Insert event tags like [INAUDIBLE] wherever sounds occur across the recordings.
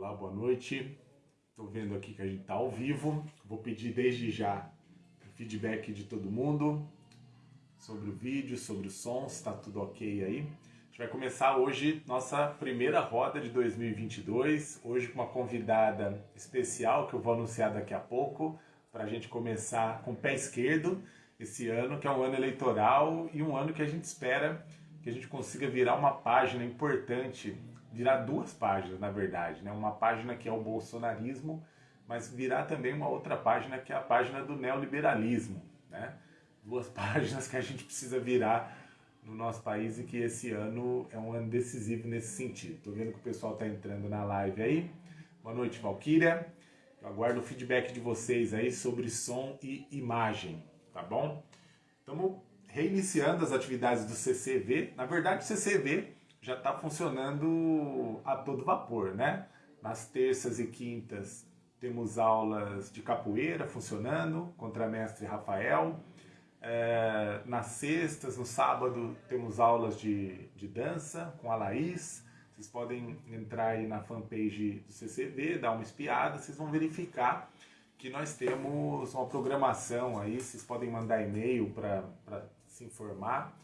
Olá, boa noite. Estou vendo aqui que a gente está ao vivo. Vou pedir desde já feedback de todo mundo sobre o vídeo, sobre o som, se está tudo ok aí. A gente vai começar hoje nossa primeira roda de 2022. Hoje com uma convidada especial que eu vou anunciar daqui a pouco para a gente começar com o pé esquerdo esse ano, que é um ano eleitoral e um ano que a gente espera que a gente consiga virar uma página importante virar duas páginas, na verdade, né? Uma página que é o bolsonarismo, mas virar também uma outra página que é a página do neoliberalismo, né? Duas [LAUGHS] páginas que a gente precisa virar no nosso país e que esse ano é um ano decisivo nesse sentido. Tô vendo que o pessoal tá entrando na live aí. Boa noite, Valquíria. Eu aguardo o feedback de vocês aí sobre som e imagem, tá bom? Estamos reiniciando as atividades do CCV. Na verdade, o CCV já está funcionando a todo vapor, né? Nas terças e quintas temos aulas de capoeira funcionando, contra mestre Rafael. É, nas sextas, no sábado, temos aulas de, de dança com a Laís. Vocês podem entrar aí na fanpage do CCV, dar uma espiada, vocês vão verificar que nós temos uma programação aí, vocês podem mandar e-mail para se informar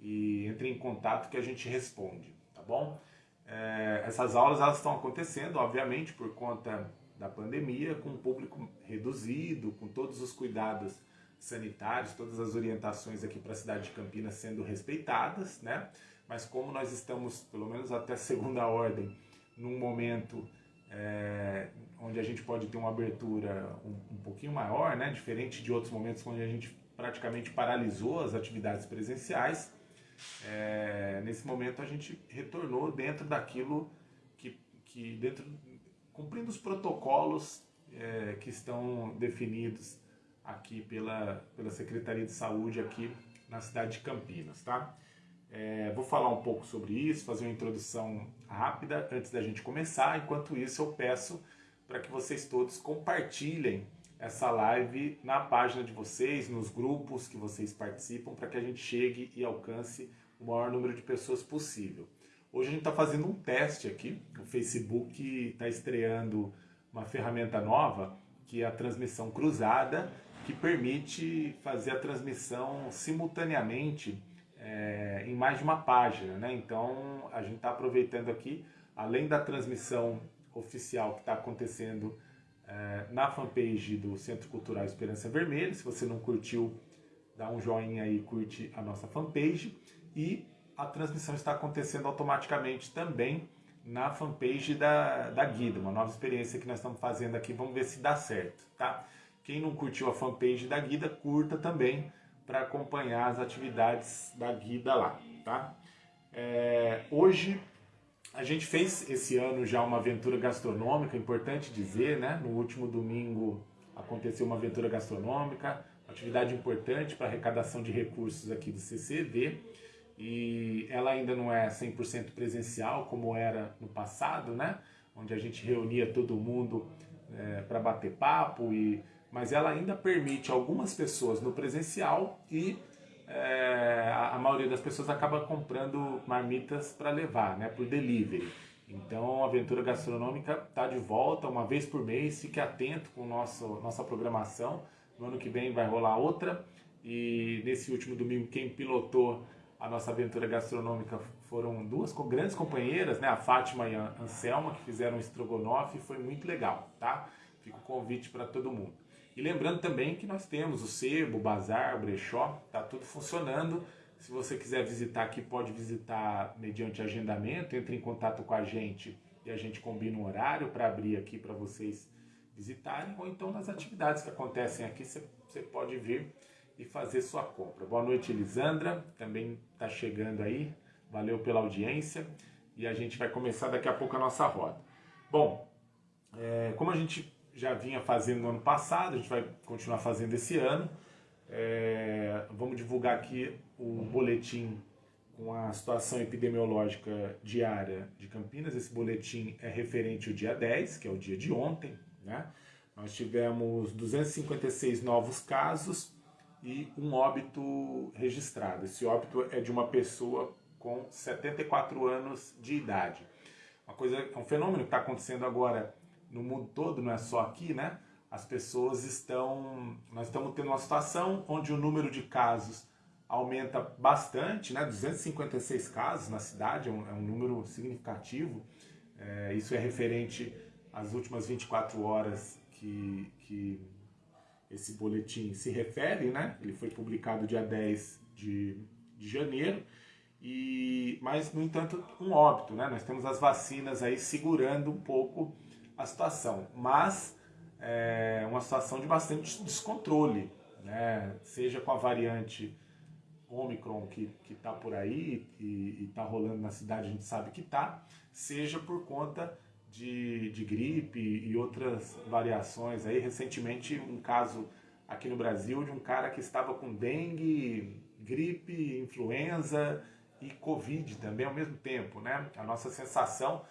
e entre em contato que a gente responde, tá bom? É, essas aulas elas estão acontecendo, obviamente, por conta da pandemia, com um público reduzido, com todos os cuidados sanitários, todas as orientações aqui para a cidade de Campinas sendo respeitadas, né? Mas como nós estamos, pelo menos até segunda [LAUGHS] ordem, num momento é, onde a gente pode ter uma abertura um, um pouquinho maior, né? Diferente de outros momentos onde a gente praticamente paralisou as atividades presenciais, é, nesse momento a gente retornou dentro daquilo que, que dentro, cumprindo os protocolos é, que estão definidos aqui pela, pela Secretaria de Saúde aqui na cidade de Campinas, tá? É, vou falar um pouco sobre isso, fazer uma introdução rápida antes da gente começar. Enquanto isso, eu peço para que vocês todos compartilhem essa live na página de vocês, nos grupos que vocês participam, para que a gente chegue e alcance o maior número de pessoas possível. Hoje a gente está fazendo um teste aqui, o Facebook está estreando uma ferramenta nova, que é a transmissão cruzada, que permite fazer a transmissão simultaneamente é, em mais de uma página. Né? Então a gente está aproveitando aqui, além da transmissão oficial que está acontecendo na fanpage do Centro Cultural Esperança Vermelha. Se você não curtiu, dá um joinha aí, curte a nossa fanpage e a transmissão está acontecendo automaticamente também na fanpage da, da Guida, uma nova experiência que nós estamos fazendo aqui, vamos ver se dá certo, tá? Quem não curtiu a fanpage da Guida, curta também para acompanhar as atividades da Guida lá, tá? É, hoje a gente fez esse ano já uma aventura gastronômica, importante dizer, né? No último domingo aconteceu uma aventura gastronômica, atividade importante para arrecadação de recursos aqui do CCV e ela ainda não é 100% presencial como era no passado, né? Onde a gente reunia todo mundo é, para bater papo, e, mas ela ainda permite algumas pessoas no presencial e é, a, maioria das pessoas acaba comprando marmitas para levar, né? Por delivery. Então a aventura gastronômica está de volta uma vez por mês, fique atento com nosso, nossa programação. No ano que vem vai rolar outra. E nesse último domingo quem pilotou a nossa aventura gastronômica foram duas grandes companheiras, né? A Fátima e a Anselma, que fizeram um estrogonofe foi muito legal, tá? Fica o convite para todo mundo. E lembrando também que nós temos o sebo, o bazar, o brechó, tá tudo funcionando. Se você quiser visitar aqui, pode visitar mediante agendamento, entre em contato com a gente e a gente combina um horário para abrir aqui para vocês visitarem, ou então nas atividades que acontecem aqui, você pode vir e fazer sua compra. Boa noite, Elisandra, também está chegando aí. Valeu pela audiência e a gente vai começar daqui a pouco a nossa roda. Bom, é, como a gente já vinha fazendo no ano passado, a gente vai continuar fazendo esse ano. É, vamos divulgar aqui o boletim com a situação epidemiológica diária de Campinas. Esse boletim é referente ao dia 10, que é o dia de ontem. Né? Nós tivemos 256 novos casos, e um óbito registrado. Esse óbito é de uma pessoa com 74 anos de idade. uma coisa, é um fenômeno que está acontecendo agora no mundo todo, não é só aqui, né? As pessoas estão, nós estamos tendo uma situação onde o número de casos aumenta bastante, né? 256 casos na cidade, é um, é um número significativo. É, isso é referente às últimas 24 horas que, que esse boletim se refere, né? Ele foi publicado dia 10 de, de janeiro, e, mas, no entanto, um óbito, né? Nós temos as vacinas aí segurando um pouco a situação, mas é uma situação de bastante descontrole, né? Seja com a variante Omicron que está por aí e está rolando na cidade, a gente sabe que está, seja por conta de, de gripe e outras variações. Aí, recentemente, um caso aqui no Brasil de um cara que estava com dengue, gripe, influenza e Covid também ao mesmo tempo, né? A nossa sensação,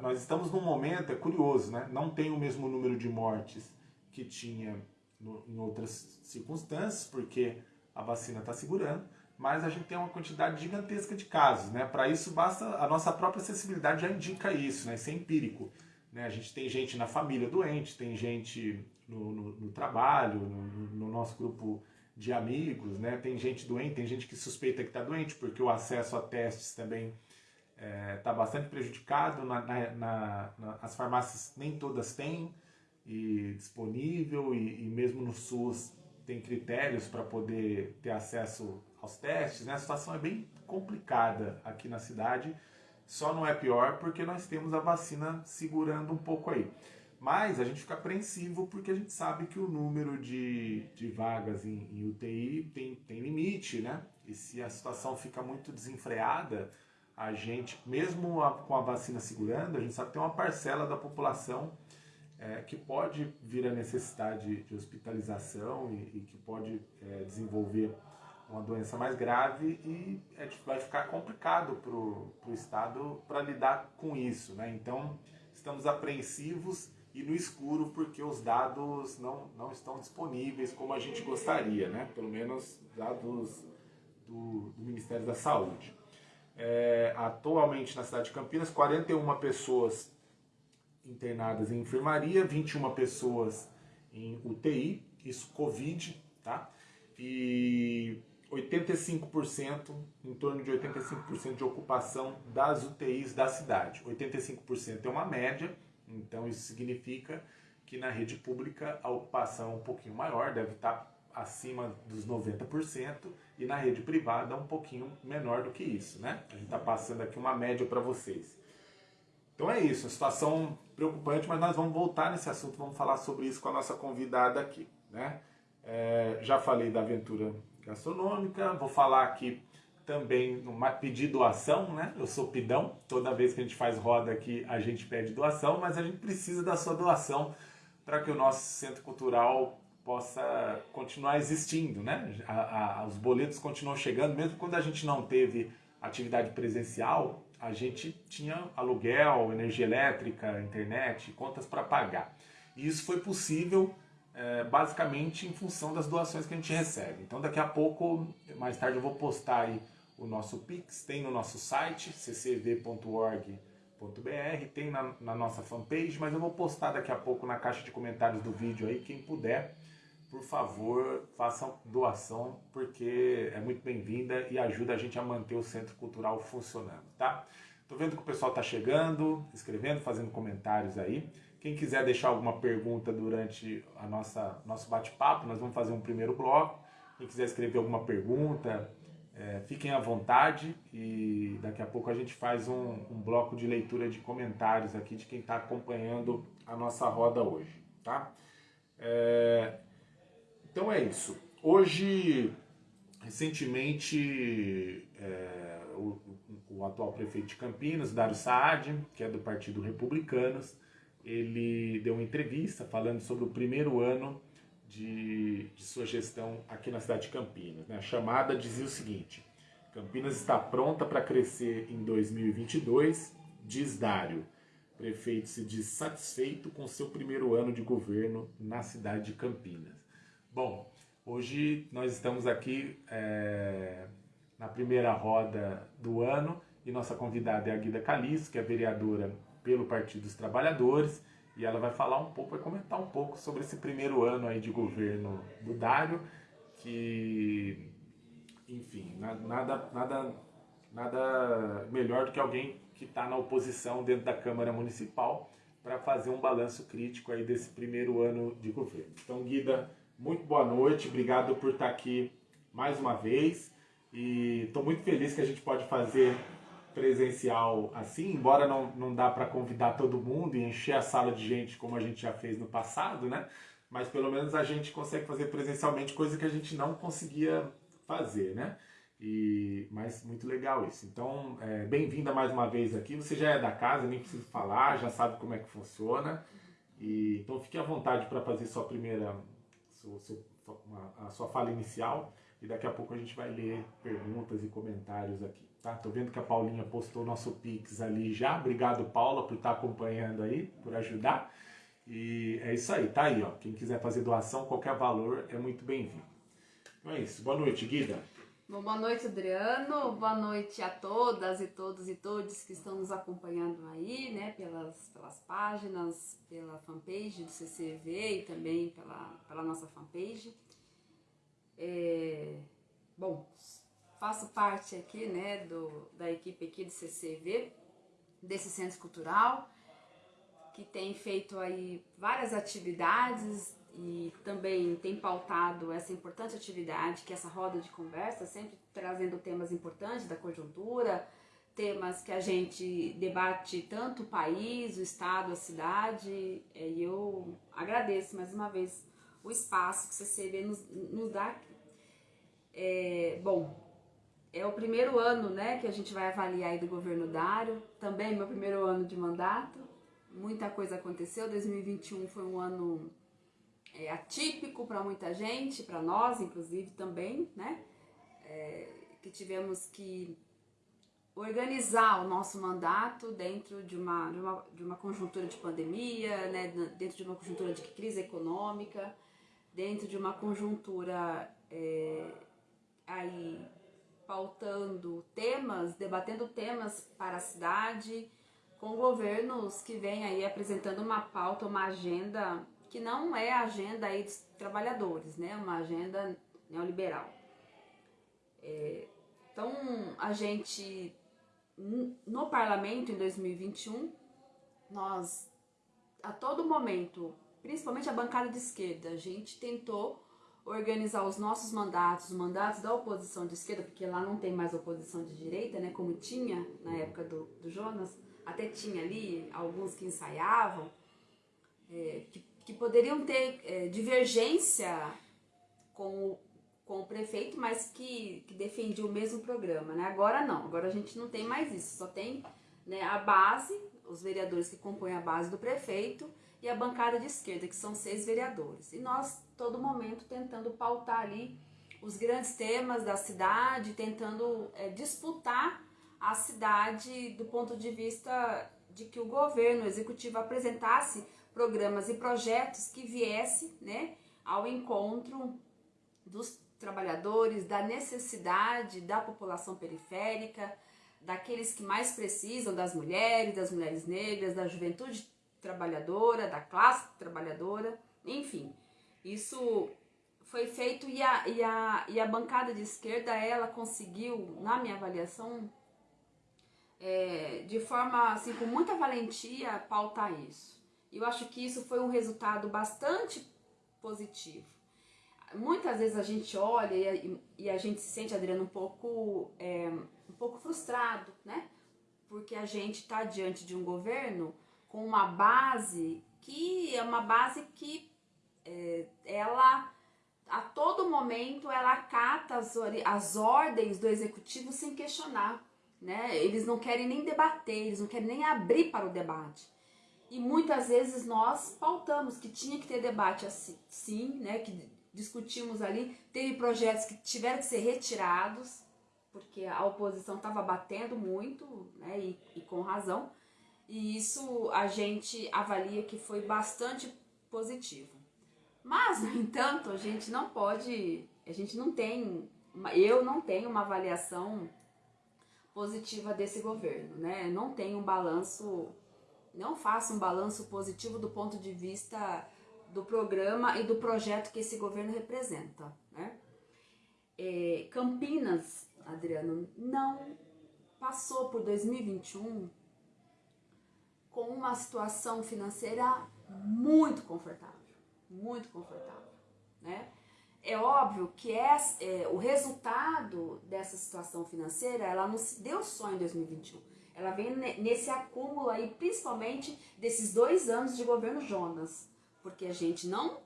nós estamos num momento, é curioso, né? Não tem o mesmo número de mortes que tinha no, em outras circunstâncias, porque a vacina está segurando, mas a gente tem uma quantidade gigantesca de casos, né? Para isso basta a nossa própria acessibilidade já indica isso, né? Isso é empírico, né? A gente tem gente na família doente, tem gente no, no, no trabalho, no, no, nosso grupo de amigos, né? Tem gente doente, tem gente que suspeita que está doente porque o acesso a testes também está é, tá bastante prejudicado. Na, na, na, as farmácias nem todas têm e disponível e, e mesmo no SUS tem critérios para poder ter acesso aos testes, né? A situação é bem complicada aqui na cidade, só não é pior porque nós temos a vacina segurando um pouco aí. Mas a gente fica apreensivo porque a gente sabe que o número de, de vagas em, em UTI tem, tem limite, né? E se a situação fica muito desenfreada, a gente, mesmo a, com a vacina segurando, a gente sabe que tem uma parcela da população é, que pode vir a necessidade de hospitalização e, e que pode é, desenvolver uma doença mais grave e é, vai ficar complicado para o Estado para lidar com isso. Né? Então, estamos apreensivos e no escuro porque os dados não, não estão disponíveis como a gente gostaria, né? pelo menos dados do, do Ministério da Saúde. É, atualmente na cidade de Campinas, 41 pessoas internadas em enfermaria, 21 pessoas em UTI, isso Covid, tá? E 85%, em torno de 85% de ocupação das UTIs da cidade. 85% é uma média, então isso significa que na rede pública a ocupação é um pouquinho maior, deve estar acima dos 90%, e na rede privada um pouquinho menor do que isso, né? A gente está passando aqui uma média para vocês. Então é isso, a situação preocupante, mas nós vamos voltar nesse assunto, vamos falar sobre isso com a nossa convidada aqui, né? É, já falei da aventura gastronômica. Vou falar aqui também numa pedir doação, né? Eu sou pidão, toda vez que a gente faz roda aqui a gente pede doação, mas a gente precisa da sua doação para que o nosso centro cultural possa continuar existindo, né? A, a, os boletos continuam chegando, mesmo quando a gente não teve atividade presencial, a gente tinha aluguel, energia elétrica, internet, contas para pagar. E isso foi possível é, basicamente em função das doações que a gente recebe. Então daqui a pouco, mais tarde eu vou postar aí o nosso Pix, tem no nosso site ccv.org.br, tem na, na, nossa fanpage, mas eu vou postar daqui a pouco na caixa de comentários do vídeo aí, quem puder, por favor, façam doação, porque é muito bem-vinda e ajuda a gente a manter o Centro Cultural funcionando, tá? Tô vendo que o pessoal tá chegando, escrevendo, fazendo comentários aí. Quem quiser deixar alguma pergunta durante a nossa nosso bate-papo, nós vamos fazer um primeiro bloco. Quem quiser escrever alguma pergunta, é, fiquem à vontade e daqui a pouco a gente faz um, um bloco de leitura de comentários aqui de quem está acompanhando a nossa roda hoje, tá? É, então é isso. Hoje, recentemente, é, o, o, atual prefeito de Campinas, Dário Saad, que é do Partido Republicanos, ele deu uma entrevista falando sobre o primeiro ano de, de sua gestão aqui na cidade de Campinas. Né? A chamada dizia o seguinte: Campinas está pronta para crescer em 2022, diz Dário. Prefeito se diz satisfeito com seu primeiro ano de governo na cidade de Campinas. Bom, hoje nós estamos aqui é, na primeira roda do ano e nossa convidada é a Guida Caliço, que é vereadora pelo Partido dos Trabalhadores e ela vai falar um pouco, vai comentar um pouco sobre esse primeiro ano aí de governo do Dário, que, enfim, nada, nada, nada melhor do que alguém que está na oposição dentro da Câmara Municipal para fazer um balanço crítico aí desse primeiro ano de governo. Então, Guida, muito boa noite, obrigado por estar aqui mais uma vez e estou muito feliz que a gente pode fazer presencial assim, embora não, não dá para convidar todo mundo e encher a sala de gente como a gente já fez no passado, né? Mas pelo menos a gente consegue fazer presencialmente coisa que a gente não conseguia fazer, né? E, mas muito legal isso. Então, é, bem-vinda mais uma vez aqui. Você já é da casa, nem preciso falar, já sabe como é que funciona. E, então fique à vontade para fazer sua primeira, a sua fala inicial e daqui a pouco a gente vai ler perguntas e comentários aqui. Tá? Tô vendo que a Paulinha postou nosso Pix ali já. Obrigado, Paula, por estar acompanhando aí, por ajudar. E é isso aí, tá aí, ó. Quem quiser fazer doação, qualquer valor é muito bem-vindo. Então é isso. Boa noite, Guida. Bom, boa noite, Adriano. Boa noite a todas e todos e todos que estão nos acompanhando aí, né, pelas, pelas páginas, pela fanpage do CCV e também pela, pela nossa fanpage. É, bom, faço parte aqui, né, do, da equipe aqui do CCV, desse Centro Cultural, que tem feito aí várias atividades e também tem pautado essa importante atividade, que é essa roda de conversa, sempre trazendo temas importantes da conjuntura, temas que a gente debate tanto o país, o estado, a cidade, e eu agradeço mais uma vez o espaço que o CCV nos, nos dá. É, bom, é o primeiro ano né, que a gente vai avaliar aí do governo Dário, também meu primeiro ano de mandato, muita coisa aconteceu, 2021 foi um ano é, atípico para muita gente, para nós inclusive também, né, é, que tivemos que organizar o nosso mandato dentro de uma, de uma, de uma conjuntura de pandemia, né, dentro de uma conjuntura de crise econômica, dentro de uma conjuntura é, aí pautando temas, debatendo temas para a cidade, com governos que vêm aí apresentando uma pauta, uma agenda que não é a agenda aí dos trabalhadores, né? Uma agenda neoliberal. É, então, a gente, no parlamento em 2021, nós, a todo momento, principalmente a bancada de esquerda, a gente tentou organizar os nossos mandatos, os mandatos da oposição de esquerda, porque lá não tem mais oposição de direita, né, como tinha na época do, do Jonas, até tinha ali alguns que ensaiavam, é, que, que, poderiam ter é, divergência com o, com o prefeito, mas que, que defendia o mesmo programa. Né? Agora não, agora a gente não tem mais isso, só tem né, a base, os vereadores que compõem a base do prefeito e a bancada de esquerda, que são seis vereadores. E nós todo momento tentando pautar ali os grandes temas da cidade, tentando é, disputar a cidade do ponto de vista de que o governo o executivo apresentasse programas e projetos que viesse né, ao encontro dos trabalhadores, da necessidade da população periférica, daqueles que mais precisam, das mulheres, das mulheres negras, da juventude trabalhadora, da classe trabalhadora, enfim. Isso foi feito e a, e, a, e a bancada de esquerda, ela conseguiu, na minha avaliação, é, de forma, assim, com muita valentia, pautar isso. Eu acho que isso foi um resultado bastante positivo. Muitas vezes a gente olha e, e a gente se sente, Adriano, um pouco, é, um pouco frustrado, né? Porque a gente está diante de um governo com uma base que é uma base que é, ela a todo momento ela acata as, as ordens do executivo sem questionar, né? Eles não querem nem debater, eles não querem nem abrir para o debate. E muitas vezes nós pautamos que tinha que ter debate assim, sim, né? Que discutimos ali, teve projetos que tiveram que ser retirados porque a oposição estava batendo muito, né? E, e com razão. E isso a gente avalia que foi bastante positivo. Mas, no entanto, a gente não pode, a gente não tem, eu não tenho uma avaliação positiva desse governo, né? Não tenho um balanço não faça um balanço positivo do ponto de vista do programa e do projeto que esse governo representa. Né? É, Campinas, Adriano, não passou por 2021 com uma situação financeira muito confortável, muito confortável, né? É óbvio que é, é, o resultado dessa situação financeira, ela não se deu só em 2021. Ela vem nesse acúmulo aí, principalmente desses dois anos de governo Jonas, porque a gente não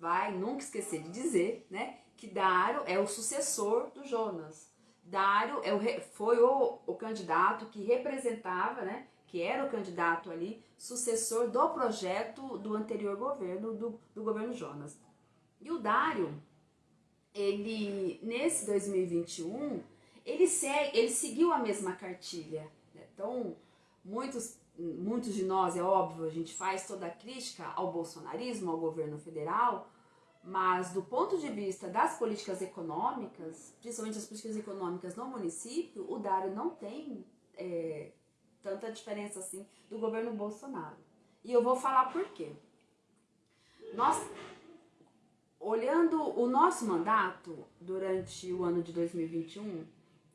vai nunca esquecer de dizer, né, que Dário é o sucessor do Jonas. Dário é o, foi o, o candidato que representava, né, que era o candidato ali, sucessor do projeto do anterior governo, do, do governo Jonas. E o Dário, ele, nesse 2021, ele, segue, ele seguiu a mesma cartilha. Então, muitos, muitos de nós, é óbvio, a gente faz toda a crítica ao bolsonarismo, ao governo federal, mas do ponto de vista das políticas econômicas, principalmente as políticas econômicas no município, o Dário não tem é, tanta diferença assim do governo Bolsonaro. E eu vou falar por quê. Nós, olhando o nosso mandato durante o ano de 2021,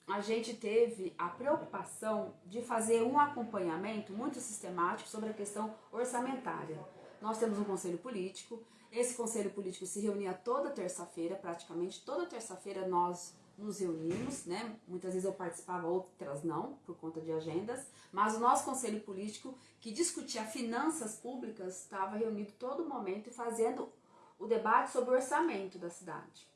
a gente teve a preocupação de fazer um acompanhamento muito sistemático sobre a questão orçamentária. Nós temos um conselho político, esse conselho político se reunia toda terça-feira, praticamente toda terça-feira nós nos reunimos, né? Muitas vezes eu participava, outras não, por conta de agendas, mas o nosso conselho político, que discutia finanças públicas, estava reunido todo momento e fazendo o debate sobre o orçamento da cidade.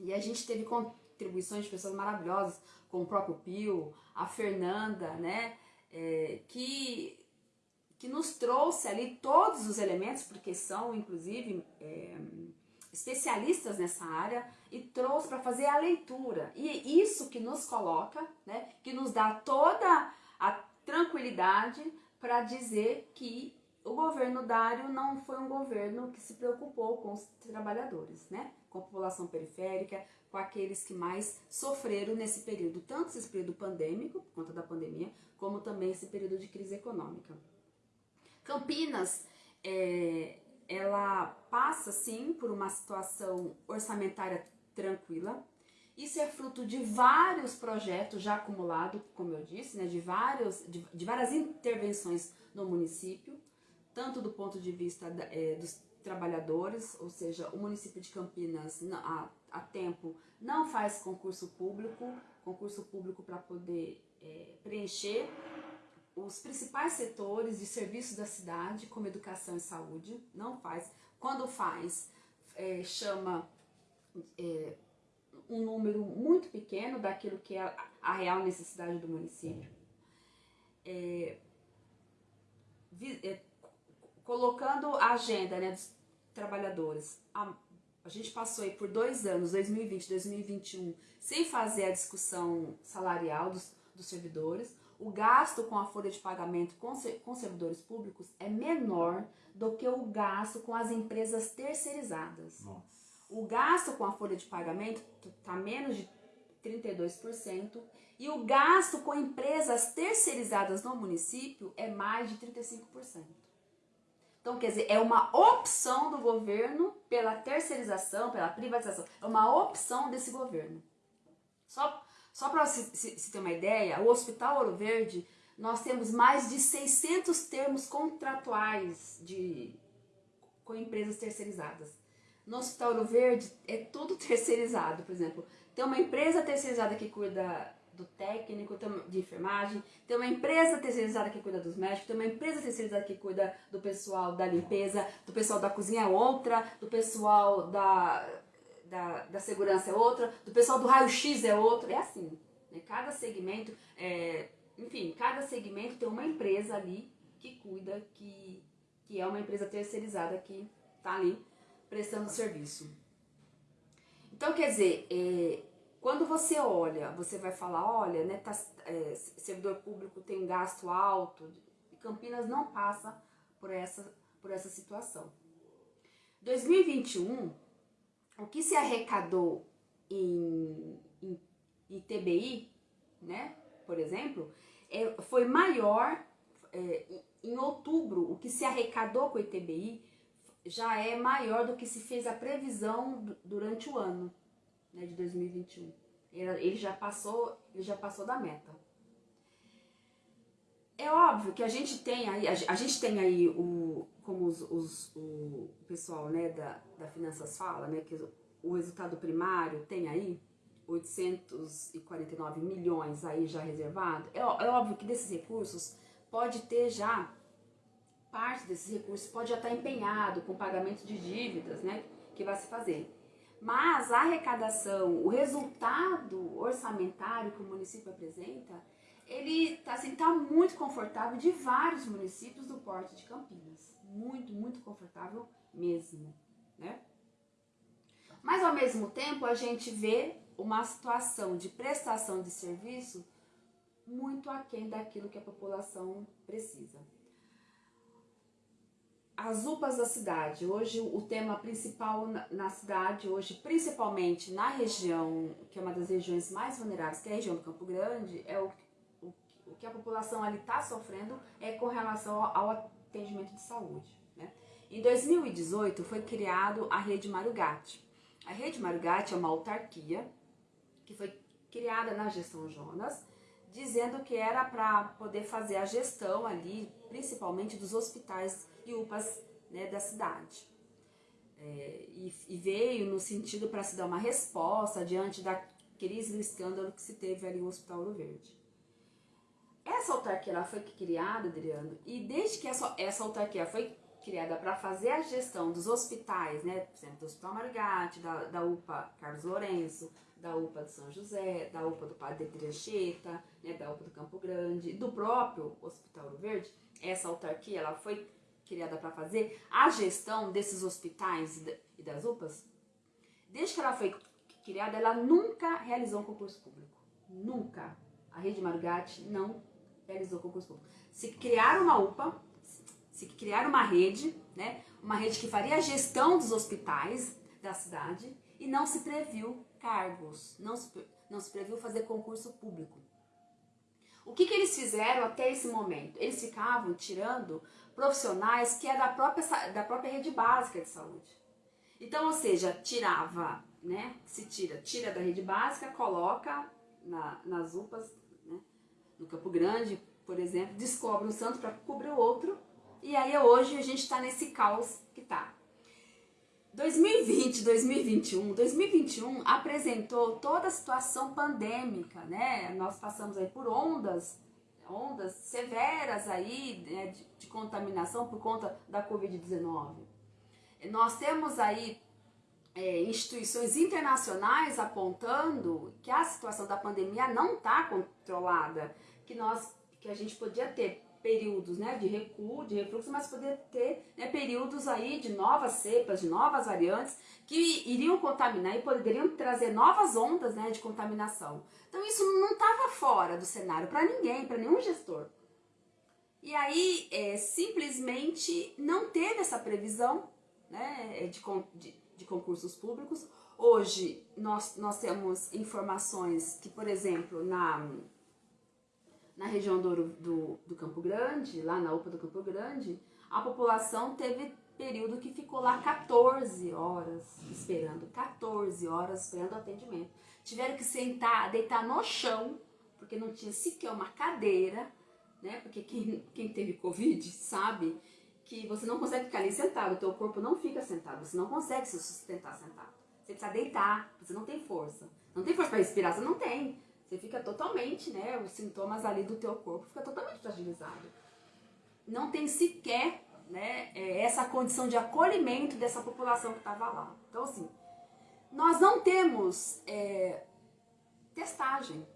E a gente teve contribuições de pessoas maravilhosas, como o próprio Pio, a Fernanda, né? É, que que nos trouxe ali todos os elementos, porque são inclusive é, especialistas nessa área, e trouxe para fazer a leitura. E isso que nos coloca, né, que nos dá toda a tranquilidade para dizer que o governo Dário não foi um governo que se preocupou com os trabalhadores, né? com a população periférica, com aqueles que mais sofreram nesse período, tanto esse período pandêmico, por conta da pandemia, como também esse período de crise econômica. Campinas, é, ela passa sim por uma situação orçamentária tranquila. Isso é fruto de vários projetos já acumulados, como eu disse, né, de, vários, de, de várias intervenções no município, tanto do ponto de vista da, é, dos trabalhadores, ou seja, o município de Campinas há, há tempo não faz concurso público, concurso público para poder é, preencher os principais setores de serviços da cidade, como educação e saúde, não faz. Quando faz, é, chama é, um número muito pequeno daquilo que é a, a real necessidade do município. É, vi, é, colocando a agenda né, dos trabalhadores. A, a gente passou aí por dois anos, 2020 2021, sem fazer a discussão salarial dos, dos servidores o gasto com a folha de pagamento com, com servidores públicos é menor do que o gasto com as empresas terceirizadas. Nossa. O gasto com a folha de pagamento está menos de 32% e o gasto com empresas terceirizadas no município é mais de 35%. Então, quer dizer, é uma opção do governo pela terceirização, pela privatização. É uma opção desse governo. Só só para se, se, se ter uma ideia, o Hospital Ouro Verde, nós temos mais de 600 termos contratuais de, com empresas terceirizadas. No Hospital Ouro Verde é tudo [LAUGHS] terceirizado, por exemplo. Tem uma empresa terceirizada que cuida do técnico de enfermagem, tem uma empresa terceirizada que cuida dos médicos, tem uma empresa terceirizada que cuida do pessoal da limpeza, do pessoal da cozinha é outra, do pessoal da da, da segurança é outra, do pessoal do raio-x é outro, é assim. Né? Cada segmento, é, enfim, cada segmento tem uma empresa ali que cuida, que, que é uma empresa terceirizada que está ali prestando serviço. Então, quer dizer, é, quando você olha, você vai falar, olha, né, tá, é, servidor público tem gasto alto, Campinas não passa por essa, por essa situação. 2021 o que se arrecadou em, em, em TBI, né, por exemplo, é, foi maior, é, em outubro, o que se arrecadou com o ITBI já é maior do que se fez a previsão durante o ano né, de 2021. Ele já passou, ele já passou da meta. É óbvio que a gente tem aí, a gente tem aí o, como os, os o pessoal né, da, da Finanças fala, né, que o resultado primário tem aí 849 milhões aí já reservado. É, é óbvio que desses recursos pode ter já parte desses recursos pode já estar empenhado com pagamento de dívidas, né, que vai se fazer. Mas a arrecadação, o resultado orçamentário que o município apresenta, ele está assim, tá muito confortável de vários municípios do porte de Campinas. Muito, muito confortável mesmo, né? Mas ao mesmo tempo a gente vê uma situação de prestação de serviço muito aquém daquilo que a população precisa. As UPAs da cidade, hoje o tema principal na, cidade, hoje principalmente na região, que é uma das regiões mais vulneráveis, que é a região do Campo Grande, é o, o, o que a população ali está sofrendo é com relação ao, ao atendimento de saúde. Né? Em 2018 foi criado a Rede Marugate. A Rede Marugate é uma autarquia que foi criada na gestão Jonas, dizendo que era para poder fazer a gestão ali, principalmente dos hospitais e UPAs né, da cidade. É, e, e, veio no sentido para se dar uma resposta diante daquele escândalo que se teve ali no Hospital Ouro Verde. Essa autarquia ela foi criada, Adriano, e desde que essa, essa autarquia foi criada para fazer a gestão dos hospitais, né, por exemplo, do Hospital Marigate, da, da UPA Carlos Lourenço, da UPA de São José, da UPA do Padre de Triancheta, né, da UPA do Campo Grande, do próprio Hospital Ouro Verde, essa autarquia ela foi criada para fazer a gestão desses hospitais e das UPAs. Desde que ela foi criada, ela nunca realizou um concurso público. Nunca. A Rede Margate não realizou concurso público. Se criar uma UPA, se criar uma rede, né, uma rede que faria a gestão dos hospitais da cidade e não se previu cargos, não se, não se previu fazer concurso público. O que, que eles fizeram até esse momento? Eles ficavam tirando profissionais que é da própria, da própria rede básica de saúde. Então, ou seja, tirava, né? Se tira, tira da rede básica, coloca na, nas UPAs, né? no Campo Grande, por exemplo, descobre um santo para cobrir o outro, e aí hoje a gente está nesse caos que está. 2020, 2021, 2021 apresentou toda a situação pandêmica, né? Nós passamos aí por ondas, ondas severas aí né, de, de contaminação por conta da Covid-19. Nós temos aí é, instituições internacionais apontando que a situação da pandemia não está controlada, que nós que a gente podia ter períodos né, de recuo, de refluxo, mas poder ter né, períodos aí de novas cepas, de novas variantes que iriam contaminar e poderiam trazer novas ondas né, de contaminação. Então isso não estava fora do cenário para ninguém, para nenhum gestor. E aí é, simplesmente não teve essa previsão né, de, de, de concursos públicos. Hoje nós, nós temos informações que, por exemplo, na na região do, do, do Campo Grande, lá na UPA do Campo Grande, a população teve período que ficou lá 14 horas esperando, 14 horas esperando atendimento. Tiveram que sentar, deitar no chão, porque não tinha sequer uma cadeira, né? Porque quem, quem teve Covid sabe que você não consegue ficar ali sentado, o teu corpo não fica sentado, você não consegue se sustentar sentado. Você precisa deitar, você não tem força. Não tem força para respirar, você não tem. Você fica totalmente, né, os sintomas ali do teu corpo fica totalmente fragilizado. Não tem sequer, né, é, essa condição de acolhimento dessa população que estava lá. Então, assim, nós não temos é, testagem.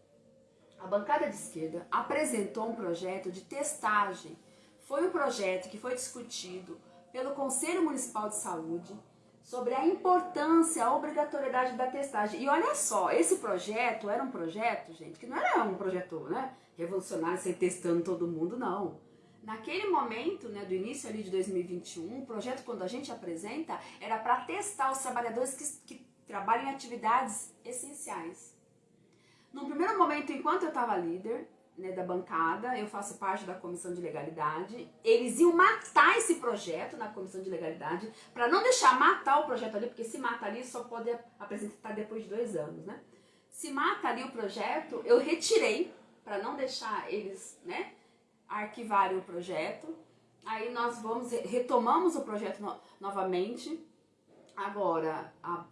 A bancada de esquerda apresentou um projeto de testagem. Foi um projeto que foi discutido pelo Conselho Municipal de Saúde, sobre a importância, a obrigatoriedade da testagem. E olha só, esse projeto era um projeto, gente, que não era um projeto né, revolucionário, ser testando todo mundo, não. Naquele momento, né, do início ali de 2021, o projeto, quando a gente apresenta, era para testar os trabalhadores que, que trabalham em atividades essenciais. No primeiro momento, enquanto eu estava líder, né, da bancada, eu faço parte da comissão de legalidade. Eles iam matar esse projeto na comissão de legalidade, para não deixar matar o projeto ali, porque se mata ali só pode apresentar depois de dois anos, né? Se mata ali o projeto, eu retirei, para não deixar eles, né, arquivarem o projeto. Aí nós vamos, retomamos o projeto no, novamente. Agora, a,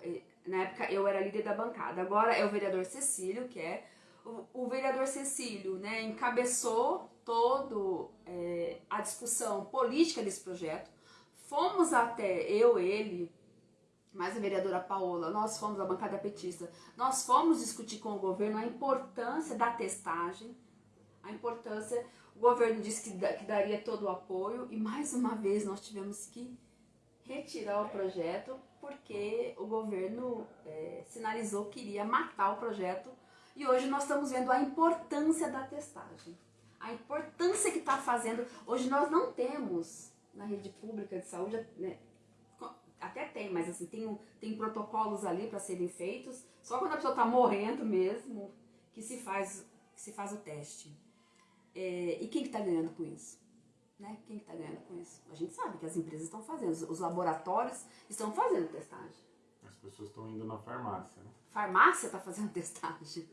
na época eu era líder da bancada, agora é o vereador Cecílio, que é o, o vereador Cecílio né, encabeçou todo é, a discussão política desse projeto. Fomos até eu, ele, mais a vereadora Paola, nós fomos a bancada petista, nós fomos discutir com o governo a importância da testagem, a importância, o governo disse que, que daria todo o apoio e mais uma vez nós tivemos que retirar o projeto porque o governo é, sinalizou que iria matar o projeto e hoje nós estamos vendo a importância da testagem. A importância que está fazendo. Hoje nós não temos na rede pública de saúde, né, até tem, mas assim, tem, tem protocolos ali para serem feitos. Só quando a pessoa está morrendo mesmo que se faz, que se faz o teste. É, e quem que está ganhando com isso? Né? Quem está que tá ganhando com isso? A gente sabe que as empresas estão fazendo, os laboratórios estão fazendo testagem. As pessoas estão indo na farmácia, né? Farmácia está fazendo [LAUGHS] testagem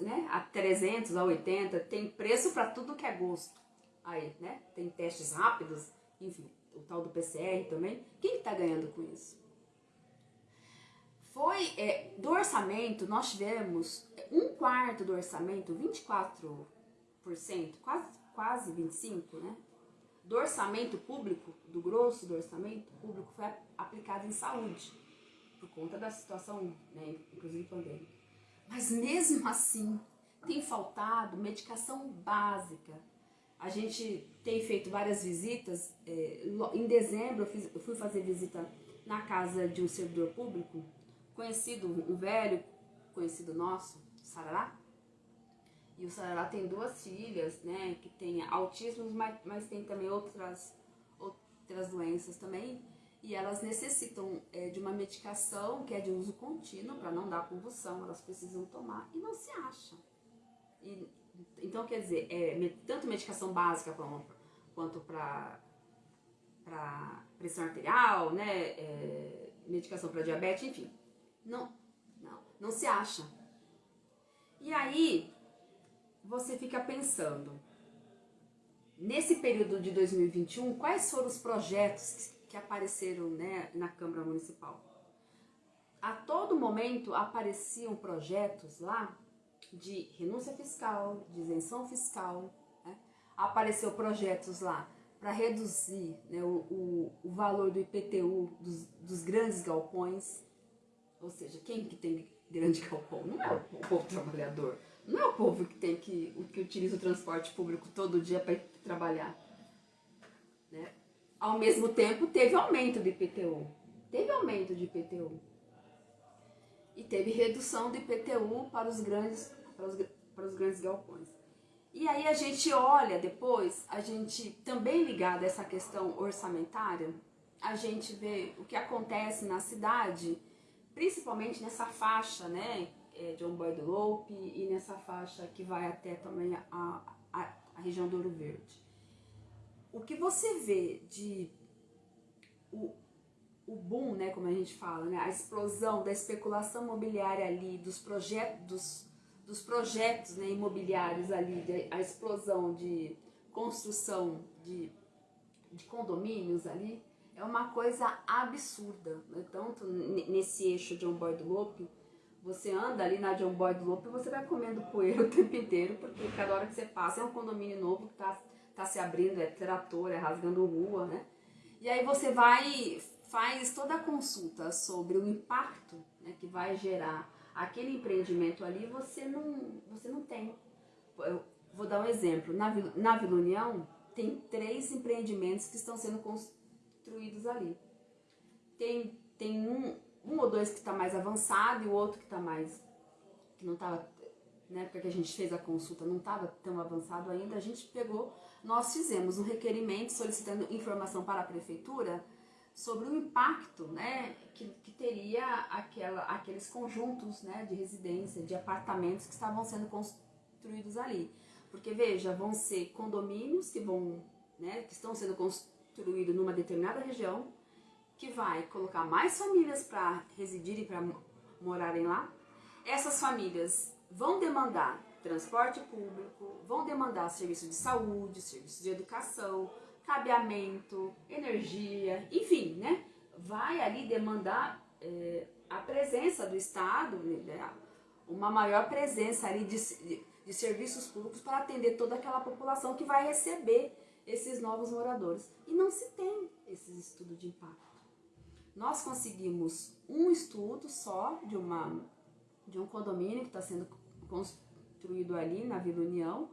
né, a 300, a 80, tem preço para tudo que é gosto. Aí, né? Tem testes rápidos, enfim, o tal do PCR também. Quem está ganhando com isso? Foi, é, do orçamento, nós tivemos um quarto do orçamento, 24%, quase, quase 25%, né? Do orçamento público, do grosso do orçamento público, foi aplicado em saúde, por conta da situação, né, inclusive pandêmica. Mas mesmo assim, tem faltado medicação básica. A gente tem feito várias visitas. É, em dezembro, eu, fiz, eu, fui fazer visita na casa de um servidor público, conhecido, um velho conhecido nosso, Sarará. E o Sarará tem duas filhas, né, que tem autismo, mas, mas tem também outras, outras doenças também e elas necessitam é, de uma medicação que é de uso contínuo para não dar convulsão, elas precisam tomar e não se acha. E, então, quer dizer, é, tanto medicação básica quanto para pressão arterial, né, é, medicação para diabetes, enfim, não, não, não se acha. E aí, você fica pensando, nesse período de 2021, quais foram os projetos que apareceram né, na Câmara Municipal. A todo momento apareciam projetos lá de renúncia fiscal, de isenção fiscal. Né? Apareceu projetos lá para reduzir né, o, o, o, valor do IPTU dos, dos, grandes galpões. Ou seja, quem que tem grande galpão? Não é o povo trabalhador. Não é o povo que tem que, que utiliza o transporte público todo dia para trabalhar. Né? Ao mesmo tempo, teve aumento do IPTU. Teve aumento de IPTU. E teve redução do IPTU para os grandes, para os, para os grandes galpões. E aí a gente olha depois, a gente também ligado a essa questão orçamentária, a gente vê o que acontece na cidade, principalmente nessa faixa, né, é, de Boy do Loupe e nessa faixa que vai até também a, a, a região do Ouro Verde o que você vê de o, o boom, né, como a gente fala, né, a explosão da especulação imobiliária ali, dos projetos, dos, dos projetos né, imobiliários ali, a explosão de construção de, de condomínios ali, é uma coisa absurda, né? tanto nesse eixo de um boy do Lope, você anda ali na John Boy do Lope e você vai comendo poeira [LAUGHS] o tempo inteiro, porque cada hora que você passa é um condomínio novo que está tá se abrindo, é trator, é rasgando rua, né? E aí você vai, faz toda a consulta sobre o impacto né, que vai gerar aquele empreendimento ali, você não, você não tem. Eu vou dar um exemplo. Na, na Vila União, tem três empreendimentos que estão sendo construídos ali. Tem, tem um, um ou dois que está mais avançado e o outro que está mais. que não estava. Na época que a gente fez a consulta não estava tão avançado ainda, a gente pegou nós fizemos um requerimento solicitando informação para a prefeitura sobre o impacto né, que, que teria aquela, aqueles conjuntos né, de residência, de apartamentos que estavam sendo construídos ali. Porque, veja, vão ser condomínios que vão, né, que estão sendo construídos numa determinada região, que vai colocar mais famílias para residirem, para morarem lá. Essas famílias vão demandar transporte público, vão demandar serviço de saúde, serviço de educação, cabeamento, energia, enfim, né? Vai ali demandar é, a presença do Estado, né? uma maior presença ali de, de, serviços públicos para atender toda aquela população que vai receber esses novos moradores. E não se tem esse estudo de impacto. Nós conseguimos um estudo só de, uma, de um condomínio que está sendo construído ali na Vila União,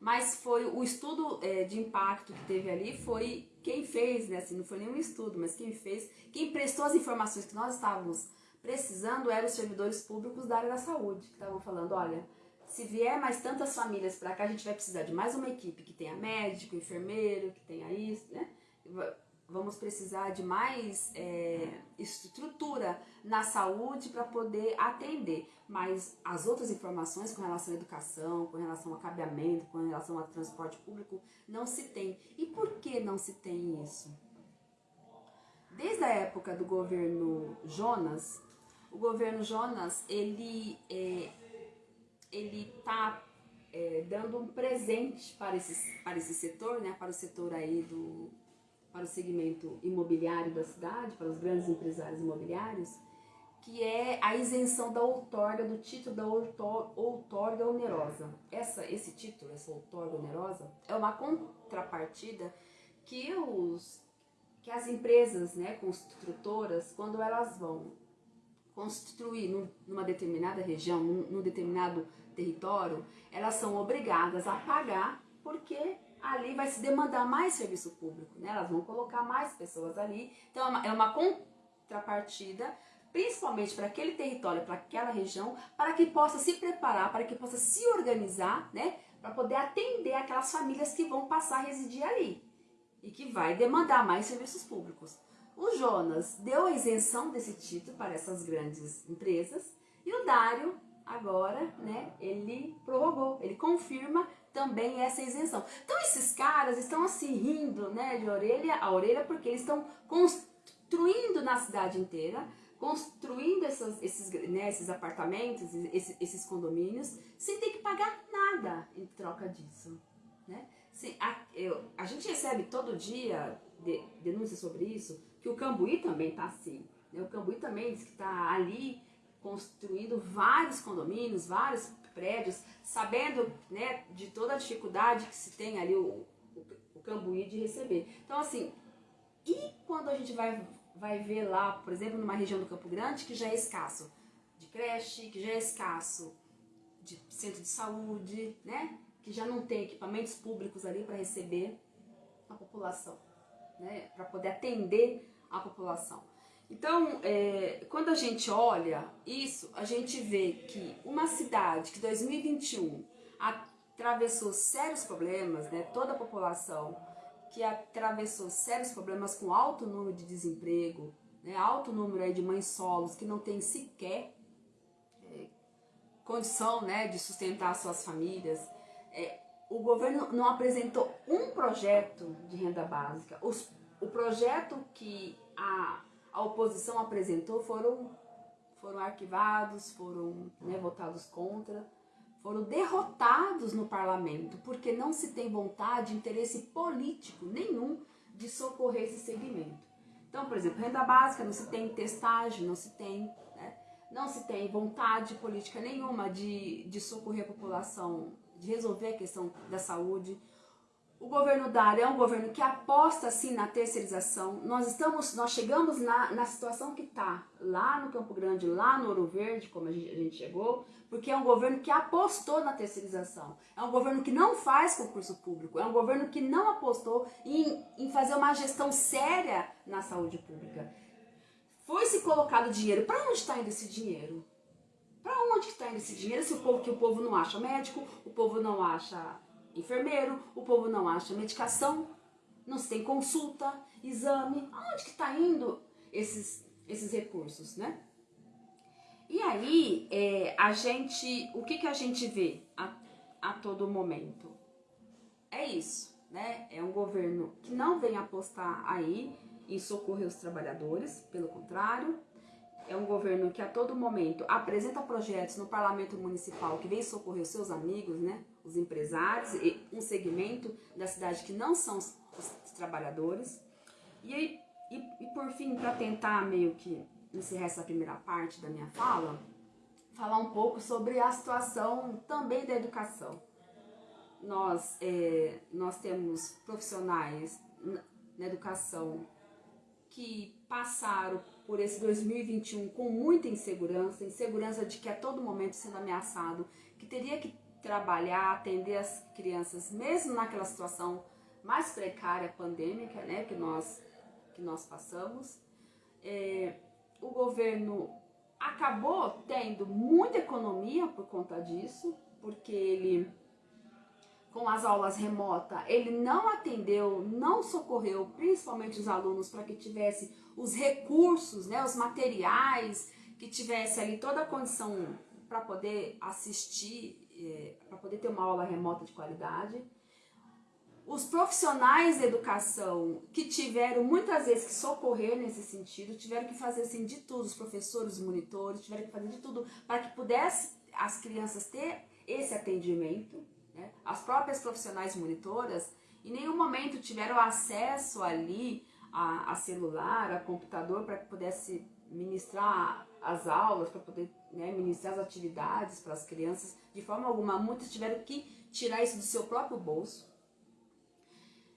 mas foi o estudo é, de impacto que teve ali foi quem fez, né? Assim, não foi nenhum estudo, mas quem fez, quem prestou as informações que nós estávamos precisando eram os servidores públicos da área da saúde, que estavam falando, olha, se vier mais tantas famílias para cá, a gente vai precisar de mais uma equipe que tenha médico, enfermeiro, que tenha isso, né? Vamos precisar de mais é, estrutura na saúde para poder atender. Mas as outras informações com relação à educação, com relação ao cabeamento, com relação ao transporte público, não se tem. E por que não se tem isso? Desde a época do governo Jonas, o governo Jonas, ele é, ele está é, dando um presente para esse, para esse setor, né, para o setor aí do para o segmento imobiliário da cidade, para os grandes empresários imobiliários, que é a isenção da outorga, do título da outorga onerosa. Essa, esse título, essa outorga onerosa, é uma contrapartida que, os, que as empresas né, construtoras, quando elas vão construir numa determinada região, num determinado território, elas são obrigadas a pagar porque ali vai se demandar mais serviço público, né? Elas vão colocar mais pessoas ali. Então é uma, é uma contrapartida, principalmente para aquele território, para aquela região, para que possa se preparar, para que possa se organizar, né? Para poder atender aquelas famílias que vão passar a residir ali e que vai demandar mais serviços públicos. O Jonas deu a isenção desse título para essas grandes empresas e o Dário agora, né, ele prorrogou, ele confirma também essa isenção. Então esses caras estão assim rindo, né, de orelha a orelha porque eles estão construindo na cidade inteira, construindo essas, esses, né, esses apartamentos, esses, esses condomínios, sem ter que pagar nada em troca disso, né? Sim, a, eu, a gente recebe todo dia de, denúncias sobre isso, que o Cambuí também está assim. Né? O Cambuí também diz que está ali construindo vários condomínios, vários prédios, sabendo né, de toda a dificuldade que se tem ali o, o, o Cambuí de receber. Então, assim, e quando a gente vai, vai ver lá, por exemplo, numa região do Campo Grande, que já é escasso de creche, que já é escasso de centro de saúde, né? Que já não tem equipamentos públicos ali para receber a população, né? Para poder atender a população. Então, é, quando a gente olha isso, a gente vê que uma cidade que 2021 atravessou sérios problemas, né, toda a população que atravessou sérios problemas com alto número de desemprego, né, alto número aí de mães solos que não tem sequer é, condição né, de sustentar suas famílias, é, o governo não apresentou um projeto de renda básica. Os, o projeto que a a oposição apresentou foram, foram arquivados, foram né, votados contra, foram derrotados no parlamento, porque não se tem vontade, interesse político nenhum de socorrer esse segmento. Então, por exemplo, renda básica, não se tem testagem, não se tem, né, não se tem vontade política nenhuma de, de socorrer a população, de resolver a questão da saúde. O governo Dário é um governo que aposta sim na terceirização. Nós estamos, nós chegamos na, na situação que está lá no Campo Grande, lá no Ouro Verde, como a gente, a gente chegou, porque é um governo que apostou na terceirização. É um governo que não faz concurso público. É um governo que não apostou em, em fazer uma gestão séria na saúde pública. Foi se colocado dinheiro. Para onde está indo esse dinheiro? Para onde está indo esse dinheiro? Se o povo que o povo não acha médico, o povo não acha enfermeiro, o povo não acha medicação, não se tem consulta, exame. Aonde que está indo esses, esses recursos, né? E aí, é, a gente, o que, que a gente vê a, a todo momento? é isso, né? É um governo que não vem apostar aí em socorrer os trabalhadores, pelo contrário, é um governo que a todo momento apresenta projetos no parlamento municipal que vem socorrer os seus amigos, né, os empresários, um segmento da cidade que não são os, os trabalhadores. E, e, e por fim, para tentar meio que encerrar essa primeira parte da minha fala, falar um pouco sobre a situação também da educação. Nós, é, nós temos profissionais na educação que passaram por esse 2021 com muita insegurança, insegurança de que a todo momento sendo ameaçado, que teria que trabalhar, atender as crianças, mesmo naquela situação mais precária pandêmica, né, que nós que nós passamos. É, o governo acabou tendo muita economia por conta disso, porque ele com as aulas remotas, ele não atendeu, não socorreu, principalmente os alunos, para que tivesse os recursos, né, os materiais, que tivesse ali toda a condição para poder assistir, é, para poder ter uma aula remota de qualidade. Os profissionais da educação que tiveram muitas vezes que socorrer nesse sentido, tiveram que fazer assim de tudo, os professores, os monitores, tiveram que fazer de tudo para que pudesse as crianças ter esse atendimento. Né? As próprias profissionais monitoras em nenhum momento tiveram acesso ali a, a celular, a computador, para que pudesse ministrar as aulas, para poder né, ministrar as atividades para as crianças. De forma alguma, muitos tiveram que tirar isso do seu próprio bolso.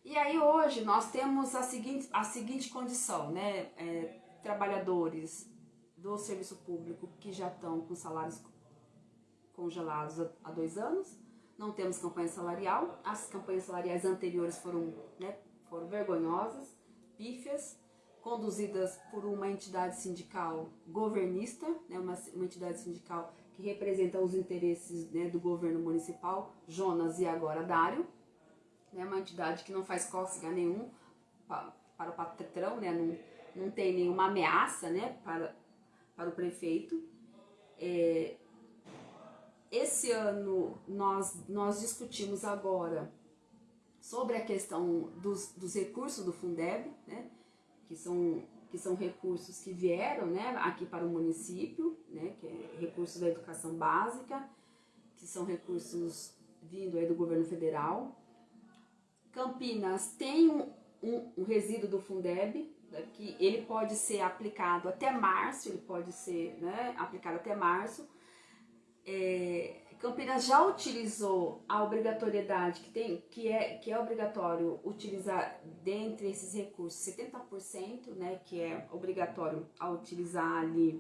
E aí hoje nós temos a seguinte, a seguinte condição, né? É, trabalhadores do serviço público que já estão com salários congelados há dois anos, não temos campanha salarial, as campanhas salariais anteriores foram, né, foram vergonhosas, pífias, conduzidas por uma entidade sindical governista, né, uma, uma entidade sindical que representa os interesses né, do governo municipal, Jonas e agora Dário, né, uma entidade que não faz cócega nenhum para, para o patrão, né, não, não tem nenhuma ameaça né, para, para o prefeito. É, esse ano nós, nós discutimos agora sobre a questão dos, dos recursos do Fundeb, né, que, são, que são recursos que vieram né, aqui para o município, né, que é recursos da educação básica, que são recursos vindo aí do governo federal. Campinas tem um, um, um resíduo do Fundeb, né, que ele pode ser aplicado até março, ele pode ser né, aplicado até março, é, Campinas já utilizou a obrigatoriedade que tem, que é, que é obrigatório utilizar dentre esses recursos 70%, né, que é obrigatório a utilizar ali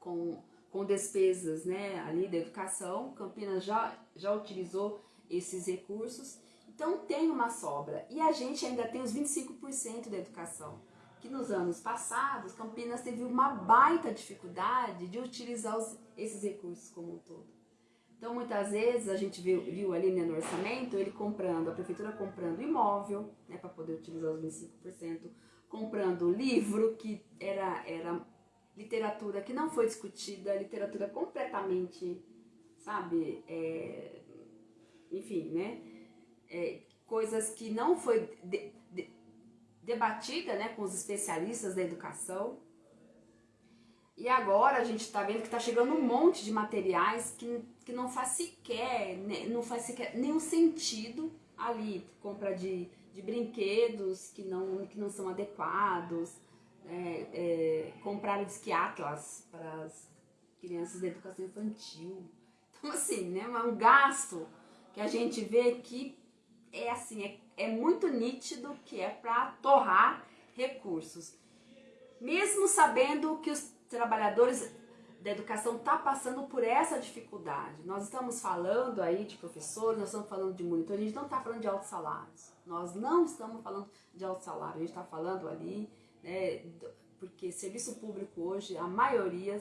com, com despesas, né, ali da educação. Campinas já, já utilizou esses recursos, então tem uma sobra. E a gente ainda tem os 25% da educação que nos anos passados Campinas teve uma baita dificuldade de utilizar os, esses recursos como um todo. Então muitas vezes a gente viu, viu ali né, no orçamento ele comprando, a prefeitura comprando imóvel né, para poder utilizar os 25%, comprando livro que era, era literatura que não foi discutida, literatura completamente, sabe, é, enfim, né, é, coisas que não foi de, debatida né, com os especialistas da educação. E agora a gente está vendo que está chegando um monte de materiais que, que não faz sequer, né, não faz sequer nenhum sentido ali, compra de, de brinquedos que não, que não são adequados, é, é, comprar disque Atlas para as crianças da educação infantil. Então assim, né, é um gasto que a gente vê que é assim, é é muito nítido que é para torrar recursos. Mesmo sabendo que os trabalhadores da educação estão tá passando por essa dificuldade. Nós estamos falando aí de professores, nós estamos falando de monitores, a gente não está falando de altos salários. Nós não estamos falando de altos salários, a gente está falando ali, né, porque serviço público hoje, a maioria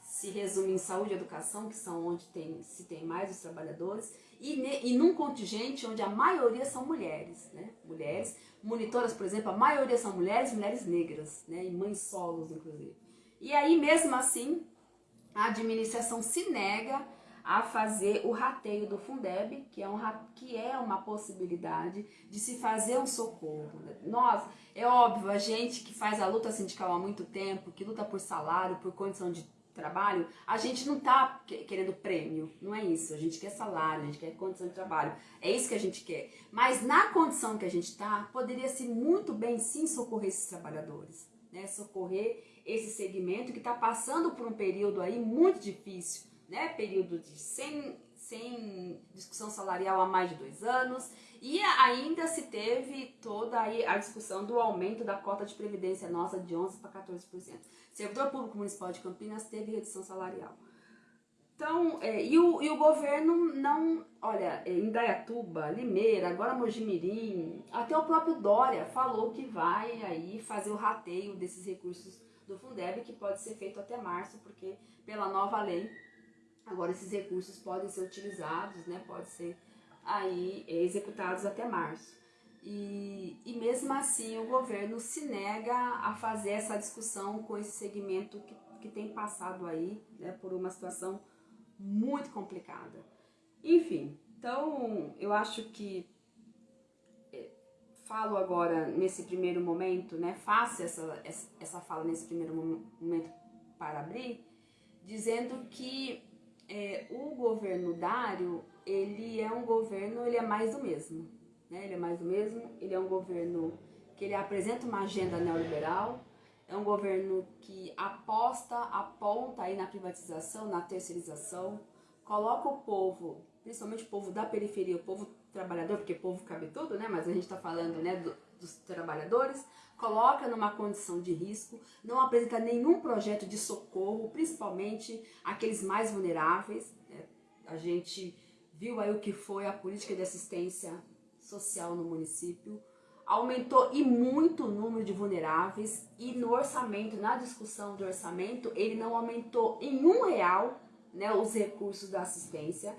se resume em saúde e educação, que são onde tem, se tem mais os trabalhadores, e, ne, e num contingente onde a maioria são mulheres, né? Mulheres, monitoras, por exemplo, a maioria são mulheres, mulheres negras, né? E mães solos, inclusive. E aí, mesmo assim, a administração se nega a fazer o rateio do Fundeb, que é, um, que é uma possibilidade de se fazer um socorro. Nós, é óbvio, a gente que faz a luta sindical há muito tempo, que luta por salário, por condição de trabalho, a gente não está querendo prêmio, não é isso. A gente quer salário, a gente quer condição de trabalho, é isso que a gente quer. Mas na condição que a gente está, poderia-se muito bem sim socorrer esses trabalhadores, né? socorrer esse segmento que está passando por um período aí muito difícil né, período de sem, sem discussão salarial há mais de dois anos, e ainda se teve toda aí a discussão do aumento da cota de previdência nossa de 11% para 14%. Servidor Público Municipal de Campinas teve redução salarial. Então, é, e, o, e o governo não, olha, é, em Dayatuba, Limeira, agora Mojimirim, até o próprio Dória falou que vai aí fazer o rateio desses recursos do Fundeb, que pode ser feito até março, porque pela nova lei Agora esses recursos podem ser utilizados, né, pode ser aí executados até março. E, e mesmo assim o governo se nega a fazer essa discussão com esse segmento que, que tem passado aí né, por uma situação muito complicada. Enfim, então eu acho que falo agora nesse primeiro momento, né, faço essa, essa fala nesse primeiro momento para abrir, dizendo que é, o governo Dário, ele é um governo, ele é mais do mesmo. Né? Ele é mais do mesmo, ele é um governo que ele apresenta uma agenda neoliberal, é um governo que aposta, aponta aí na privatização, na terceirização, coloca o povo, principalmente o povo da periferia, o povo trabalhador, porque povo cabe tudo, né? Mas a gente está falando né, do, dos trabalhadores, coloca numa condição de risco, não apresenta nenhum projeto de socorro, principalmente aqueles mais vulneráveis. Né? A gente viu aí o que foi a política de assistência social no município, aumentou e muito o número de vulneráveis e no orçamento, na discussão do orçamento, ele não aumentou em um real né, os recursos da assistência.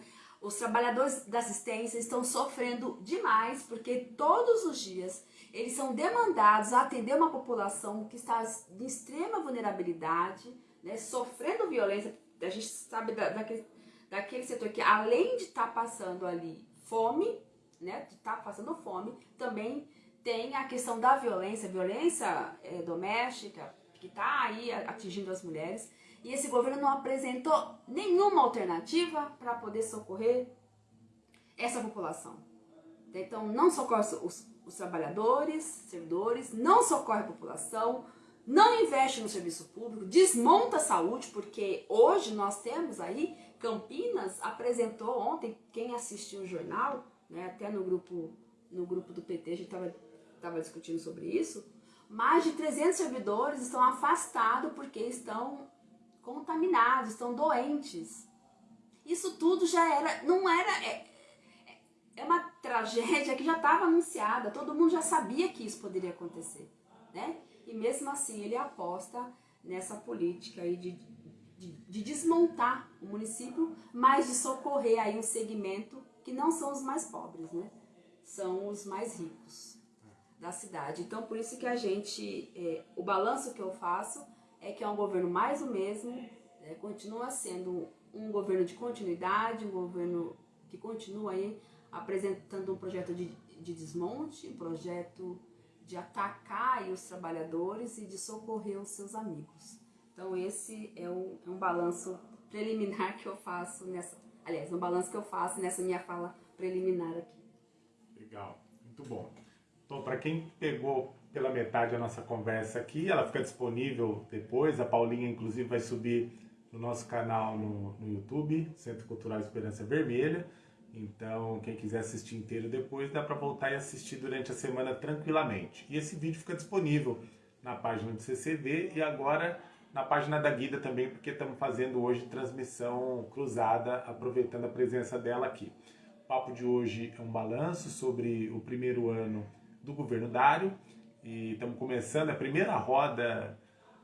Os trabalhadores da assistência estão sofrendo demais porque todos os dias eles são demandados a atender uma população que está em extrema vulnerabilidade, né, sofrendo violência. A gente sabe da, daquele, daquele setor que, além de estar tá passando ali fome, né, de estar tá passando fome, também tem a questão da violência, violência é, doméstica, que está aí atingindo as mulheres. E esse governo não apresentou nenhuma alternativa para poder socorrer essa população. Então, não socorre os, os trabalhadores, servidores, não socorre a população, não investe no serviço público, desmonta a saúde, porque hoje nós temos aí, Campinas apresentou ontem, quem assistiu o jornal, né, até no grupo, no grupo do PT a gente estava discutindo sobre isso, mais de 300 servidores estão afastados porque estão contaminados, estão doentes. Isso tudo já era, não era, é, é uma tragédia que já estava anunciada, todo mundo já sabia que isso poderia acontecer, né? E mesmo assim ele aposta nessa política aí de, de, de desmontar o município, mas de socorrer aí um segmento que não são os mais pobres, né? São os mais ricos da cidade. Então por isso que a gente, é, o balanço que eu faço é que é um governo mais o mesmo, é, continua sendo um governo de continuidade, um governo que continua aí apresentando um projeto de, de desmonte, um projeto de atacar os trabalhadores e de socorrer os seus amigos. Então esse é um, é um balanço preliminar que eu faço nessa, aliás, um balanço que eu faço nessa minha fala preliminar aqui. Legal, muito bom. Então, para quem pegou pela metade a nossa conversa aqui, ela fica disponível depois, a Paulinha inclusive vai subir no nosso canal no, no YouTube, Centro Cultural Esperança Vermelha. Então, quem quiser assistir inteiro depois, dá para voltar e assistir durante a semana tranquilamente. E esse vídeo fica disponível na página do CCV e agora na página da Guida também, porque estamos fazendo hoje transmissão cruzada, aproveitando a presença dela aqui. O papo de hoje é um balanço sobre o primeiro ano do governo Dário e estamos começando a primeira roda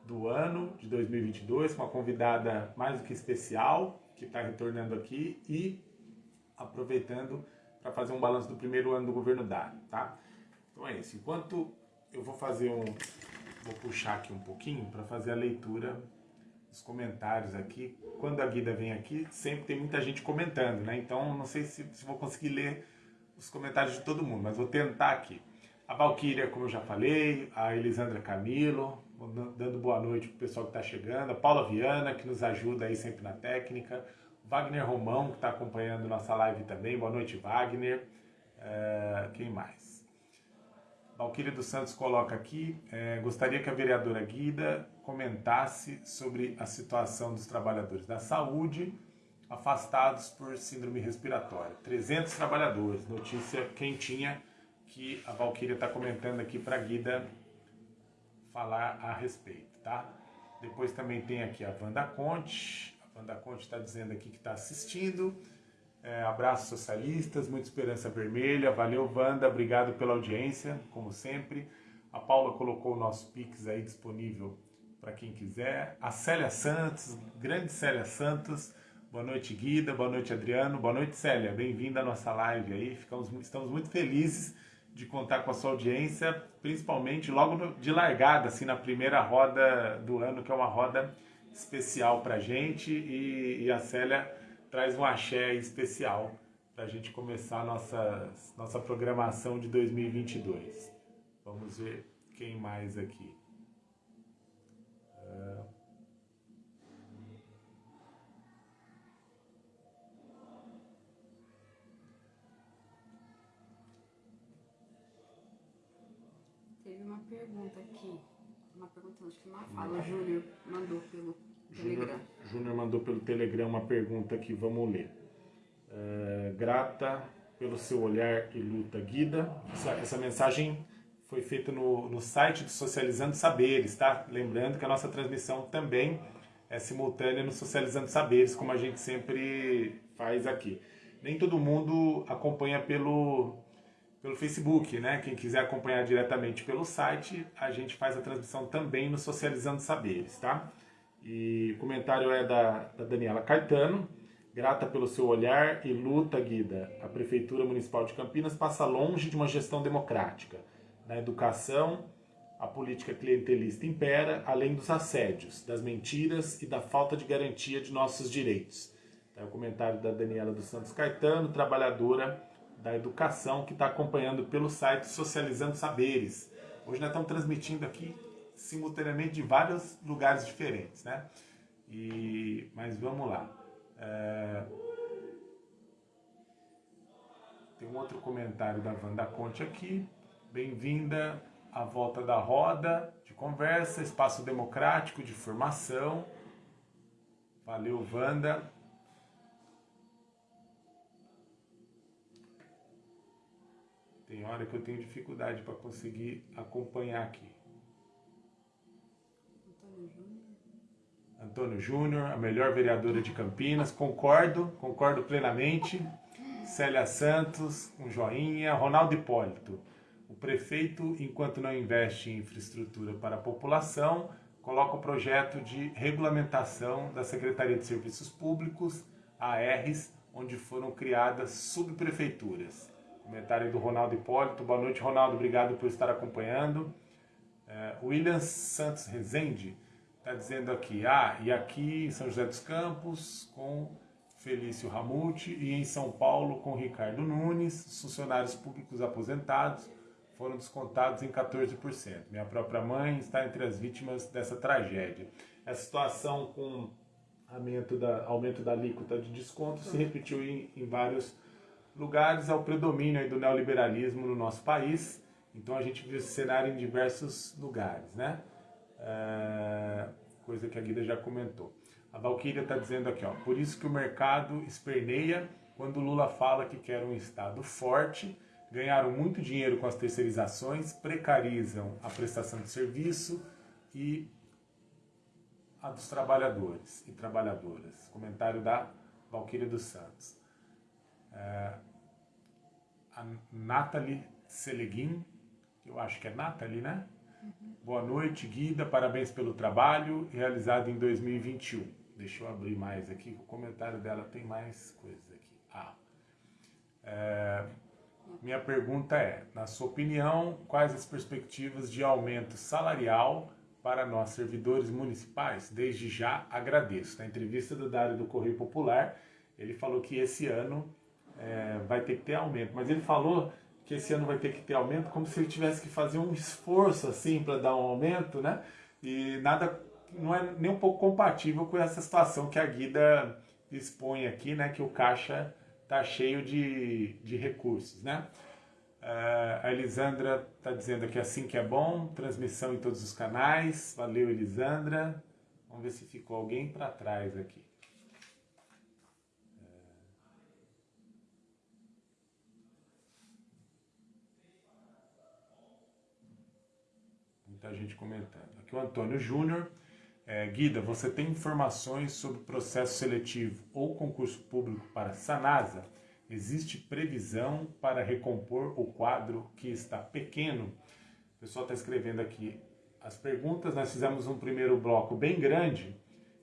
do ano de 2022 com uma convidada mais do que especial que está retornando aqui e aproveitando para fazer um balanço do primeiro ano do governo Dário, tá? Então é isso. Enquanto eu vou fazer um... Vou puxar aqui um pouquinho para fazer a leitura os comentários aqui. Quando a Guida vem aqui, sempre tem muita gente comentando, né? Então não sei se, se vou conseguir ler os comentários de todo mundo, mas vou tentar aqui. A Valquíria, como eu já falei, a Elisandra Camilo, dando boa noite pro pessoal que está chegando, a Paula Viana, que nos ajuda aí sempre na técnica, o Wagner Romão, que está acompanhando nossa live também, boa noite Wagner, uh, quem mais? Valquíria dos Santos coloca aqui, é, gostaria que a vereadora Guida comentasse sobre a situação dos trabalhadores da saúde afastados por síndrome respiratória. 300 trabalhadores, notícia quentinha que a Valquíria está comentando aqui para a Guida falar a respeito, tá? Depois também tem aqui a Wanda Conte, a Wanda Conte está dizendo aqui que está assistindo, é, abraços socialistas, muita esperança vermelha, valeu Wanda, obrigado pela audiência, como sempre. A Paula colocou o nosso Pix aí disponível para quem quiser. A Célia Santos, grande Célia Santos, boa noite Guida, boa noite Adriano, boa noite Célia, bem-vinda à nossa live aí, Ficamos, estamos muito felizes de contar com a sua audiência, principalmente logo de largada, assim, na primeira roda do ano, que é uma roda especial para gente e, e, a Célia traz um axé especial para a gente começar a nossa, nossa programação de 2022. Vamos ver quem mais aqui. Uh... pergunta aqui. Uma pergunta, acho que uma fala. O Júnior mandou pelo Telegram. Júnior mandou pelo Telegram uma pergunta que vamos ler. É, grata pelo seu olhar e luta guida. Essa, essa mensagem foi feita no, no site do Socializando Saberes, tá? Lembrando que a nossa transmissão também é simultânea no Socializando Saberes, como a gente sempre faz aqui. Nem todo mundo acompanha pelo pelo Facebook, né? Quem quiser acompanhar diretamente pelo site, a gente faz a transmissão também no Socializando Saberes, tá? E o comentário é da, da Daniela Caetano. Grata pelo seu olhar e luta, Guida. A Prefeitura Municipal de Campinas passa longe de uma gestão democrática. Na educação, a política clientelista impera, além dos assédios, das mentiras e da falta de garantia de nossos direitos. É o comentário da Daniela dos Santos Caetano, trabalhadora da educação que está acompanhando pelo site Socializando Saberes. Hoje nós estamos transmitindo aqui simultaneamente de vários lugares diferentes, né? E, mas vamos lá. É... Tem um outro comentário da Wanda Conte aqui. Bem-vinda à volta da roda de conversa, espaço democrático de formação. Valeu, Wanda. Tem hora que eu tenho dificuldade para conseguir acompanhar aqui. Antônio Júnior, a melhor vereadora de Campinas, concordo, concordo plenamente. Célia Santos, um joinha. Ronaldo Hipólito, o prefeito, enquanto não investe em infraestrutura para a população, coloca o projeto de regulamentação da Secretaria de Serviços Públicos, ARs, onde foram criadas subprefeituras. Comentário do Ronaldo Hipólito. Boa noite, Ronaldo. Obrigado por estar acompanhando. É, William Santos Rezende está dizendo aqui, ah, e aqui em São José dos Campos com Felício Ramute e em São Paulo com Ricardo Nunes, os funcionários públicos aposentados foram descontados em 14%. Minha própria mãe está entre as vítimas dessa tragédia. Essa situação com aumento da, aumento da alíquota de desconto se repetiu em, em vários lugares ao predomínio do neoliberalismo no nosso país. Então a gente viu esse cenário em diversos lugares, né? É, coisa que a Guida já comentou. A Valquíria está dizendo aqui, ó, por isso que o mercado esperneia quando Lula fala que quer um Estado forte, ganharam muito dinheiro com as terceirizações, precarizam a prestação de serviço e a dos trabalhadores e trabalhadoras. Comentário da Valquíria dos Santos. É, a Nathalie Seleguin, eu acho que é Nathalie, né? Uhum. Boa noite, Guida, parabéns pelo trabalho realizado em 2021. Deixa eu abrir mais aqui, o comentário dela tem mais coisas aqui. Ah, é, minha pergunta é, na sua opinião, quais as perspectivas de aumento salarial para nós, servidores municipais, desde já agradeço. Na entrevista do Dário do Correio Popular, ele falou que esse ano é, vai ter que ter aumento, mas ele falou que esse ano vai ter que ter aumento como se ele tivesse que fazer um esforço assim para dar um aumento, né? E nada, não é nem um pouco compatível com essa situação que a Guida expõe aqui, né? Que o caixa está cheio de, de recursos, né? Uh, a Elisandra está dizendo aqui assim que é bom, transmissão em todos os canais. Valeu, Elisandra. Vamos ver se ficou alguém para trás aqui. Muita gente comentando. Aqui o Antônio Júnior. É, Guida, você tem informações sobre processo seletivo ou concurso público para Sanasa? Existe previsão para recompor o quadro que está pequeno? O pessoal está escrevendo aqui as perguntas. Nós fizemos um primeiro bloco bem grande.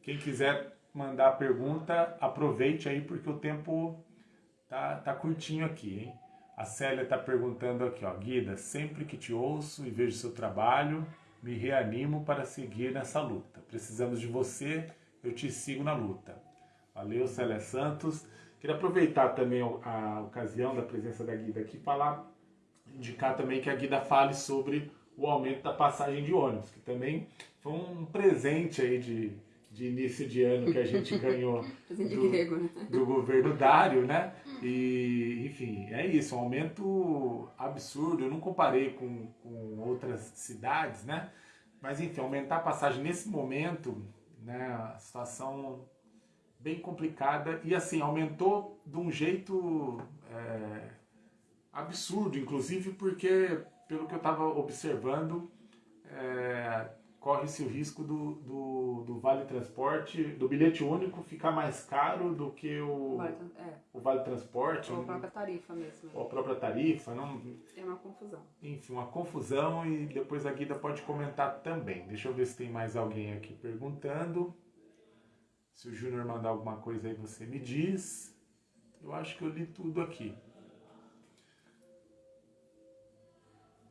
Quem quiser mandar a pergunta, aproveite aí porque o tempo tá, tá curtinho aqui, hein? A Célia está perguntando aqui, ó, Guida, sempre que te ouço e vejo seu trabalho, me reanimo para seguir nessa luta. Precisamos de você, eu te sigo na luta. Valeu, Célia Santos. Queria aproveitar também a ocasião da presença da Guida aqui falar, indicar também que a Guida fale sobre o aumento da passagem de ônibus, que também foi um presente aí de, de início de ano que a gente [LAUGHS] ganhou do, né? do governo Dário, né? E, enfim, é isso, um aumento absurdo. Eu não comparei com, com outras cidades, né? Mas, enfim, aumentar a passagem nesse momento, né? Situação bem complicada e assim, aumentou de um jeito é, absurdo, inclusive porque, pelo que eu estava observando, é, corre-se o risco do, do, do, Vale Transporte, do bilhete único ficar mais caro do que o Vale, é. o vale Transporte. Ou a própria tarifa mesmo. Ou a própria tarifa. Não... É uma confusão. Enfim, uma confusão e depois a Guida pode comentar também. Deixa eu ver se tem mais alguém aqui perguntando. Se o Júnior mandar alguma coisa aí, você me diz. Eu acho que eu li tudo aqui.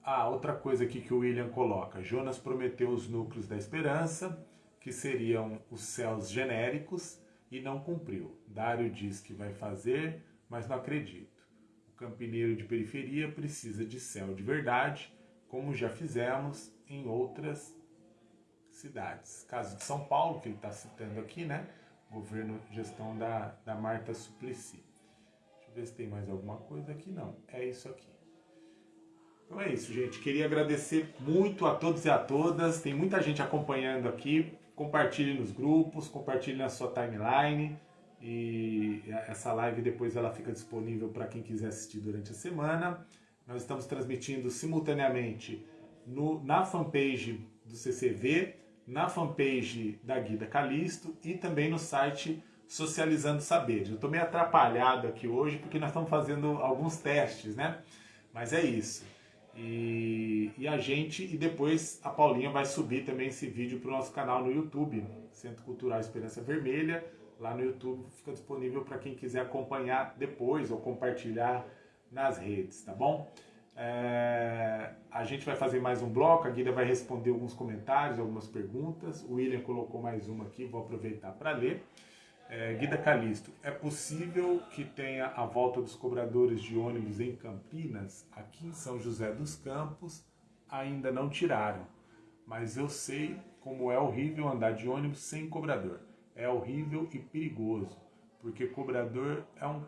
Ah, outra coisa aqui que o William coloca. Jonas prometeu os núcleos da esperança, que seriam os céus genéricos, e não cumpriu. Dário diz que vai fazer, mas não acredito. O campineiro de periferia precisa de céu de verdade, como já fizemos em outras cidades. Caso de São Paulo, que ele está citando aqui, né? Governo, gestão da, da Marta Suplicy. Deixa eu ver se tem mais alguma coisa aqui. Não, é isso aqui. Então é isso, gente. Queria agradecer muito a todos e a todas. Tem muita gente acompanhando aqui. Compartilhe nos grupos, compartilhe na sua timeline. E essa live depois ela fica disponível para quem quiser assistir durante a semana. Nós estamos transmitindo simultaneamente no, na fanpage do CCV, na fanpage da Guida Calisto e também no site Socializando Saberes. Eu estou meio atrapalhado aqui hoje porque nós estamos fazendo alguns testes, né? Mas é isso. E, e a gente, e depois a Paulinha vai subir também esse vídeo para o nosso canal no YouTube, Centro Cultural Esperança Vermelha. Lá no YouTube fica disponível para quem quiser acompanhar depois ou compartilhar nas redes, tá bom? É, a gente vai fazer mais um bloco, a Guida vai responder alguns comentários, algumas perguntas. O William colocou mais uma aqui, vou aproveitar para ler. É, Guida Calisto, é possível que tenha a volta dos cobradores de ônibus em Campinas? Aqui em São José dos Campos ainda não tiraram, mas eu sei como é horrível andar de ônibus sem cobrador. É horrível e perigoso, porque cobrador é um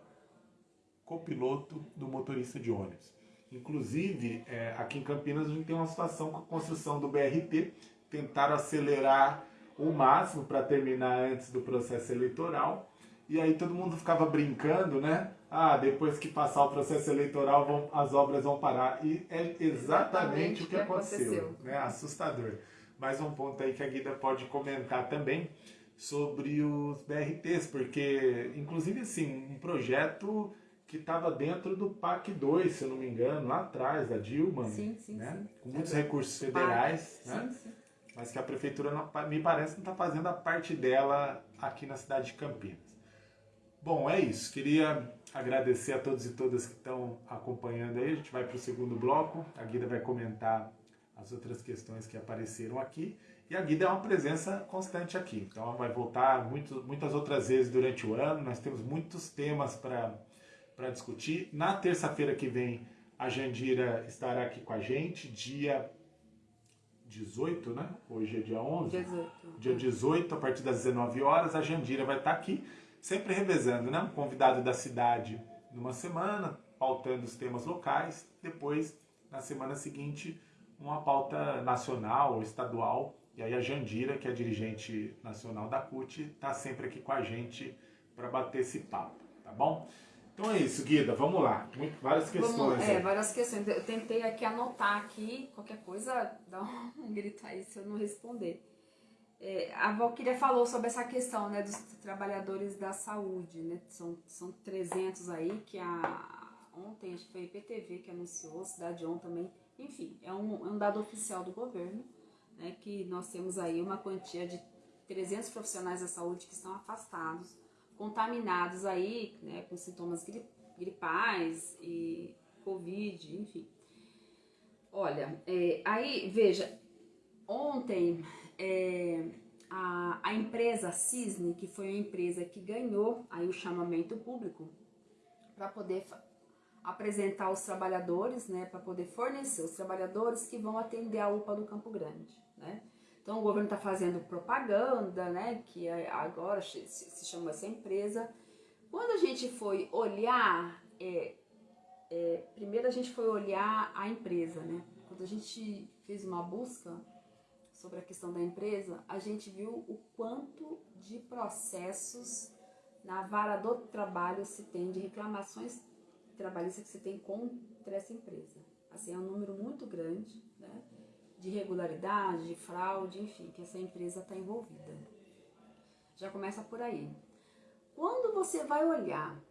copiloto do motorista de ônibus. Inclusive, é, aqui em Campinas a gente tem uma situação com a construção do BRT, tentaram acelerar o máximo para terminar antes do processo eleitoral. E aí todo mundo ficava brincando, né? Ah, depois que passar o processo eleitoral, vão, as obras vão parar. E é exatamente, exatamente o que, que aconteceu. aconteceu. Né? Assustador. Mais um ponto aí que a Guida pode comentar também sobre os BRTs, porque, inclusive, assim, um projeto que estava dentro do PAC 2, se eu não me engano, lá atrás, da Dilma, sim, sim, né? Sim. com muitos recursos federais, PAC. né? Mas que a prefeitura, não, me parece, não está fazendo a parte dela aqui na cidade de Campinas. Bom, é isso. Queria agradecer a todos e todas que estão acompanhando aí. A gente vai para o segundo bloco. A Guida vai comentar as outras questões que apareceram aqui. E a Guida é uma presença constante aqui. Então ela vai voltar muito, muitas outras vezes durante o ano. Nós temos muitos temas para discutir. Na terça-feira que vem, a Jandira estará aqui com a gente, dia 18, né? Hoje é dia 11. 18. Dia 18, a partir das 19 horas, a Jandira vai estar aqui, sempre revezando, né? Um convidado da cidade numa semana, pautando os temas locais. Depois, na semana seguinte, uma pauta nacional ou estadual e aí a Jandira, que é a dirigente nacional da CUT, está sempre aqui com a gente para bater esse papo, tá bom? Então é isso, Guida, vamos lá. Muito, várias questões. Vamos, é, várias questões. Eu tentei aqui anotar aqui, qualquer coisa, [LAUGHS] dá um grito aí se eu não responder. É, a Valkyria falou sobre essa questão né, dos trabalhadores da saúde, né? São, são 300 aí que a, ontem, acho que foi a IPTV que anunciou, Cidade On também, enfim, é um, é um dado oficial do governo né, que nós temos aí uma quantia de 300 profissionais da saúde que estão afastados, contaminados aí, né, com sintomas gripais e Covid, enfim. Olha, é, aí, veja, ontem é, a, a empresa Cisne, que foi a empresa que ganhou aí o chamamento público para poder apresentar os trabalhadores, né, para poder fornecer os trabalhadores que vão atender a UPA do Campo Grande né? Então o governo está fazendo propaganda, né? Que é, agora se chama essa empresa. Quando a gente foi olhar, é, é, primeiro a gente foi olhar a empresa, né? Quando a gente fez uma busca sobre a questão da empresa, a gente viu o quanto de processos na vara do trabalho se tem, de reclamações trabalhistas que se tem contra essa empresa. Assim, é um número muito grande, né? De irregularidade, de fraude, enfim, que essa empresa está envolvida. Já começa por aí. Quando você vai olhar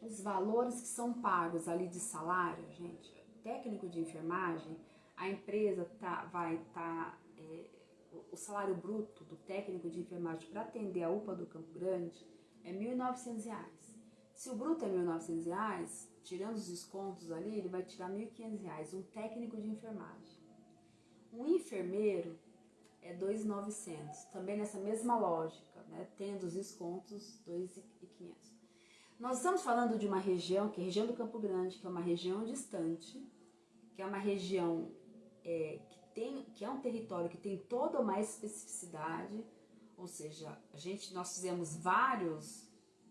os valores que são pagos ali de salário, gente, técnico de enfermagem, a empresa tá, vai estar. Tá, é, o salário bruto do técnico de enfermagem para atender a UPA do Campo Grande é R$ 1.900. Se o bruto é R$ 1.900, tirando os descontos ali, ele vai tirar R$ 1.500, um técnico de enfermagem. Um enfermeiro é 2,900, também nessa mesma lógica, né? tendo os descontos 2,500. Nós estamos falando de uma região, que é a região do Campo Grande, que é uma região distante, que é uma região é, que, tem, que é um território que tem toda uma especificidade, ou seja, a gente, nós fizemos vários,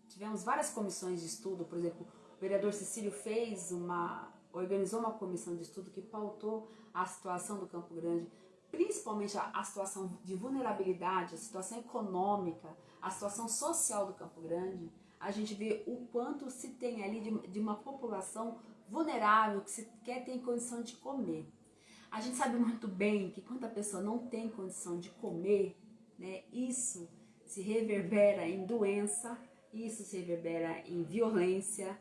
tivemos várias comissões de estudo, por exemplo, o vereador Cecílio fez uma, organizou uma comissão de estudo que pautou a situação do Campo Grande, principalmente a, a situação de vulnerabilidade, a situação econômica, a situação social do Campo Grande, a gente vê o quanto se tem ali de, de uma população vulnerável que sequer tem condição de comer. A gente sabe muito bem que quando a pessoa não tem condição de comer, né, isso se reverbera em doença, isso se reverbera em violência,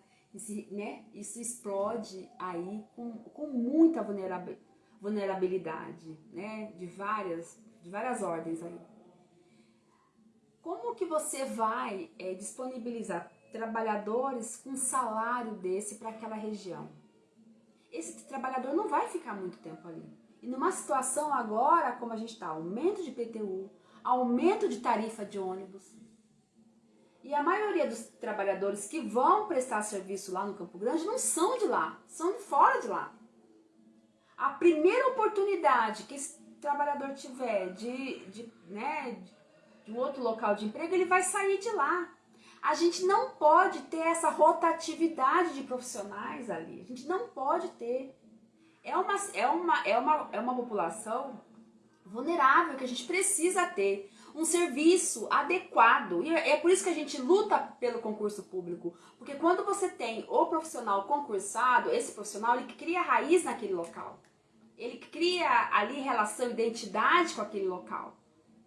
né, isso explode aí com, com muita vulnerabilidade vulnerabilidade, né? De várias, de várias ordens aí. Como que você vai é, disponibilizar trabalhadores com salário desse para aquela região? Esse trabalhador não vai ficar muito tempo ali. E numa situação agora, como a gente está, aumento de PTU, aumento de tarifa de ônibus, e a maioria dos trabalhadores que vão prestar serviço lá no Campo Grande não são de lá, são de fora de lá a primeira oportunidade que esse trabalhador tiver de, de, né, de um outro local de emprego, ele vai sair de lá. A gente não pode ter essa rotatividade de profissionais ali. A gente não pode ter. É uma, é uma, é uma, é uma população vulnerável que a gente precisa ter um serviço adequado. E é por isso que a gente luta pelo concurso público. Porque quando você tem o profissional concursado, esse profissional ele cria raiz naquele local. Ele cria ali relação, identidade com aquele local.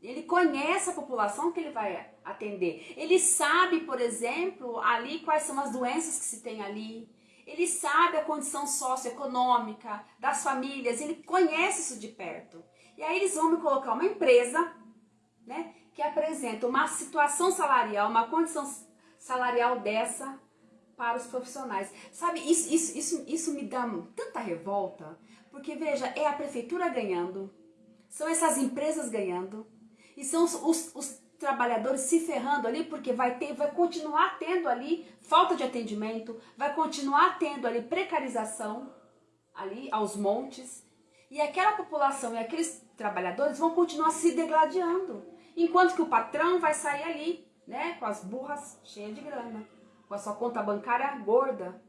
Ele conhece a população que ele vai atender. Ele sabe, por exemplo, ali quais são as doenças que se tem ali. Ele sabe a condição socioeconômica das famílias. Ele conhece isso de perto. E aí eles vão me colocar uma empresa, né, que apresenta uma situação salarial, uma condição salarial dessa para os profissionais. Sabe, isso, isso, isso, isso me dá tanta revolta, Porque veja, é a prefeitura ganhando, são essas empresas ganhando, e são os, os, os trabalhadores se ferrando ali, porque vai ter, vai continuar tendo ali falta de atendimento, vai continuar tendo ali precarização ali aos montes, e aquela população e aqueles trabalhadores vão continuar se degladiando, enquanto que o patrão vai sair ali, né, com as burras cheias de grana, com a sua conta bancária gorda,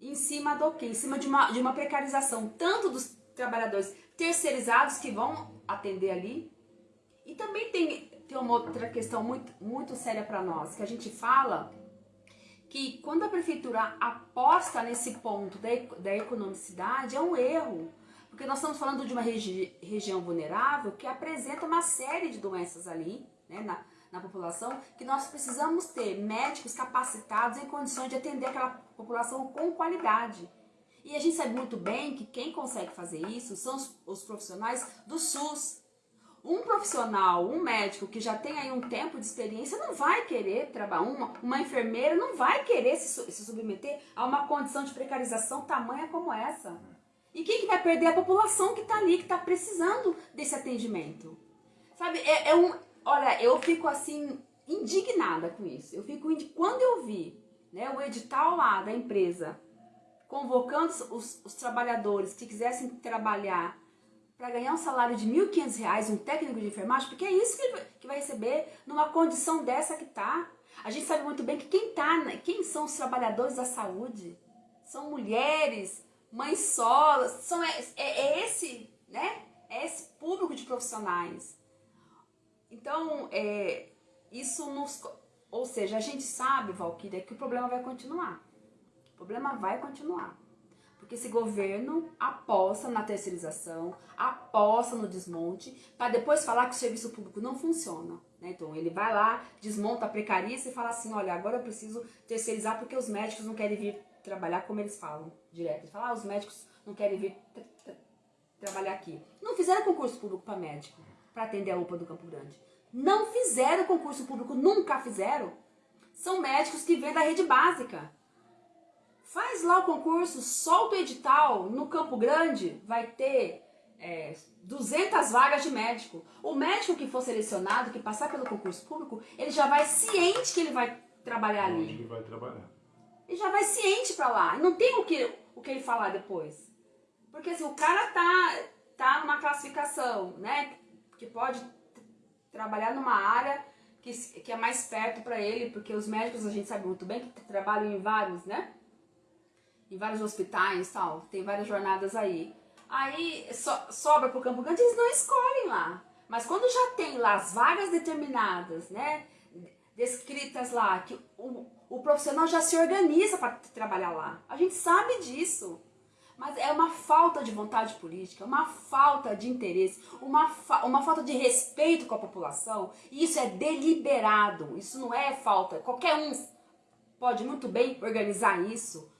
em cima do quê? Em cima de uma, de uma precarização, tanto dos trabalhadores terceirizados que vão atender ali, e também tem, tem uma outra questão muito, muito séria para nós, que a gente fala que quando a prefeitura aposta nesse ponto da, da economicidade, é um erro. Porque nós estamos falando de uma regi região vulnerável que apresenta uma série de doenças ali, né, na, na população, que nós precisamos ter médicos capacitados em condições de atender aquela população com qualidade. E a gente sabe muito bem que quem consegue fazer isso são os, os profissionais do SUS, um profissional, um médico que já tem aí um tempo de experiência não vai querer trabalhar, uma, uma enfermeira não vai querer se, se submeter a uma condição de precarização tamanha como essa. E quem que vai perder? A população que está ali, que está precisando desse atendimento. Sabe, é, é, um... Olha, eu fico assim, indignada com isso. Eu fico... Quando eu vi né, o edital lá da empresa convocando os, os trabalhadores que quisessem trabalhar para ganhar um salário de R$ 1.500, um técnico de enfermagem, porque é isso que ele que vai receber numa condição dessa que tá. A gente sabe muito bem que quem tá, quem são os trabalhadores da saúde? São mulheres, mães solas, são, é, é, é esse, né? É esse público de profissionais. Então, é, isso nos... Ou seja, a gente sabe, Valquíria, que o problema vai continuar. O problema vai continuar. Porque esse governo aposta na terceirização, aposta no desmonte, para depois falar que o serviço público não funciona. Né? Então ele vai lá, desmonta, precariza e fala assim, olha, agora eu preciso terceirizar porque os médicos não querem vir trabalhar como eles falam direto. Ele fala, ah, os médicos não querem vir tra tra trabalhar aqui. Não fizeram concurso público para médico, para atender a UPA do Campo Grande. Não fizeram concurso público, nunca fizeram. São médicos que vêm da rede básica. Faz lá o concurso, solta o edital, no Campo Grande vai ter é, 200 vagas de médico. O médico que for selecionado, que passar pelo concurso público, ele já vai ciente que ele vai trabalhar ali. Onde ele vai trabalhar. Ele já vai ciente para lá. Não tem o que, o que ele falar depois. Porque assim, o cara tá, tá numa classificação, né? Que pode trabalhar numa área que, que é mais perto para ele, porque os médicos a gente sabe muito bem que trabalham em vários, né? em vários hospitais tal, tem várias jornadas aí. Aí so, sobra para o Campo Grande, eles não escolhem lá. Mas quando já tem lá as vagas determinadas, né, descritas lá, que o, o profissional já se organiza para trabalhar lá. A gente sabe disso. Mas é uma falta de vontade política, uma falta de interesse, uma, fa uma falta de respeito com a população. E isso é deliberado, isso não é falta. Qualquer um pode muito bem organizar isso,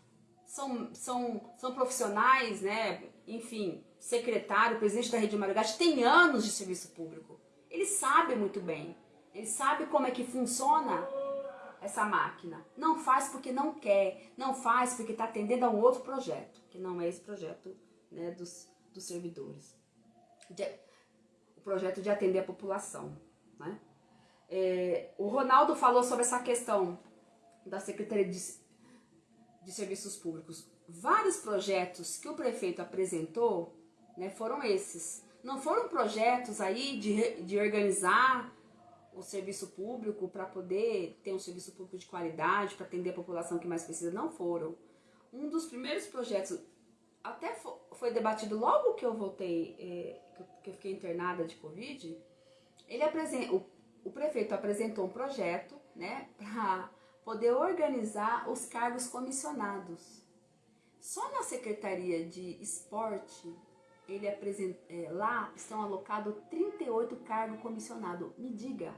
são, são, são profissionais, né? enfim, secretário, presidente da Rede Marugate, tem anos de serviço público. Ele sabe muito bem, ele sabe como é que funciona essa máquina. Não faz porque não quer, não faz porque está atendendo a um outro projeto, que não é esse projeto né, dos, dos servidores. De, o projeto de atender a população. Né? É, o Ronaldo falou sobre essa questão da Secretaria de de serviços públicos. Vários projetos que o prefeito apresentou né, foram esses. Não foram projetos aí de, de organizar o serviço público para poder ter um serviço público de qualidade, para atender a população que mais precisa, não foram. Um dos primeiros projetos, até foi debatido logo que eu voltei, é, que eu fiquei internada de Covid, ele apresenta, o, o prefeito apresentou um projeto né, [LAUGHS] para poder organizar os cargos comissionados. Só na Secretaria de Esporte, ele apresenta, é, lá estão alocados 38 cargos comissionados. Me diga,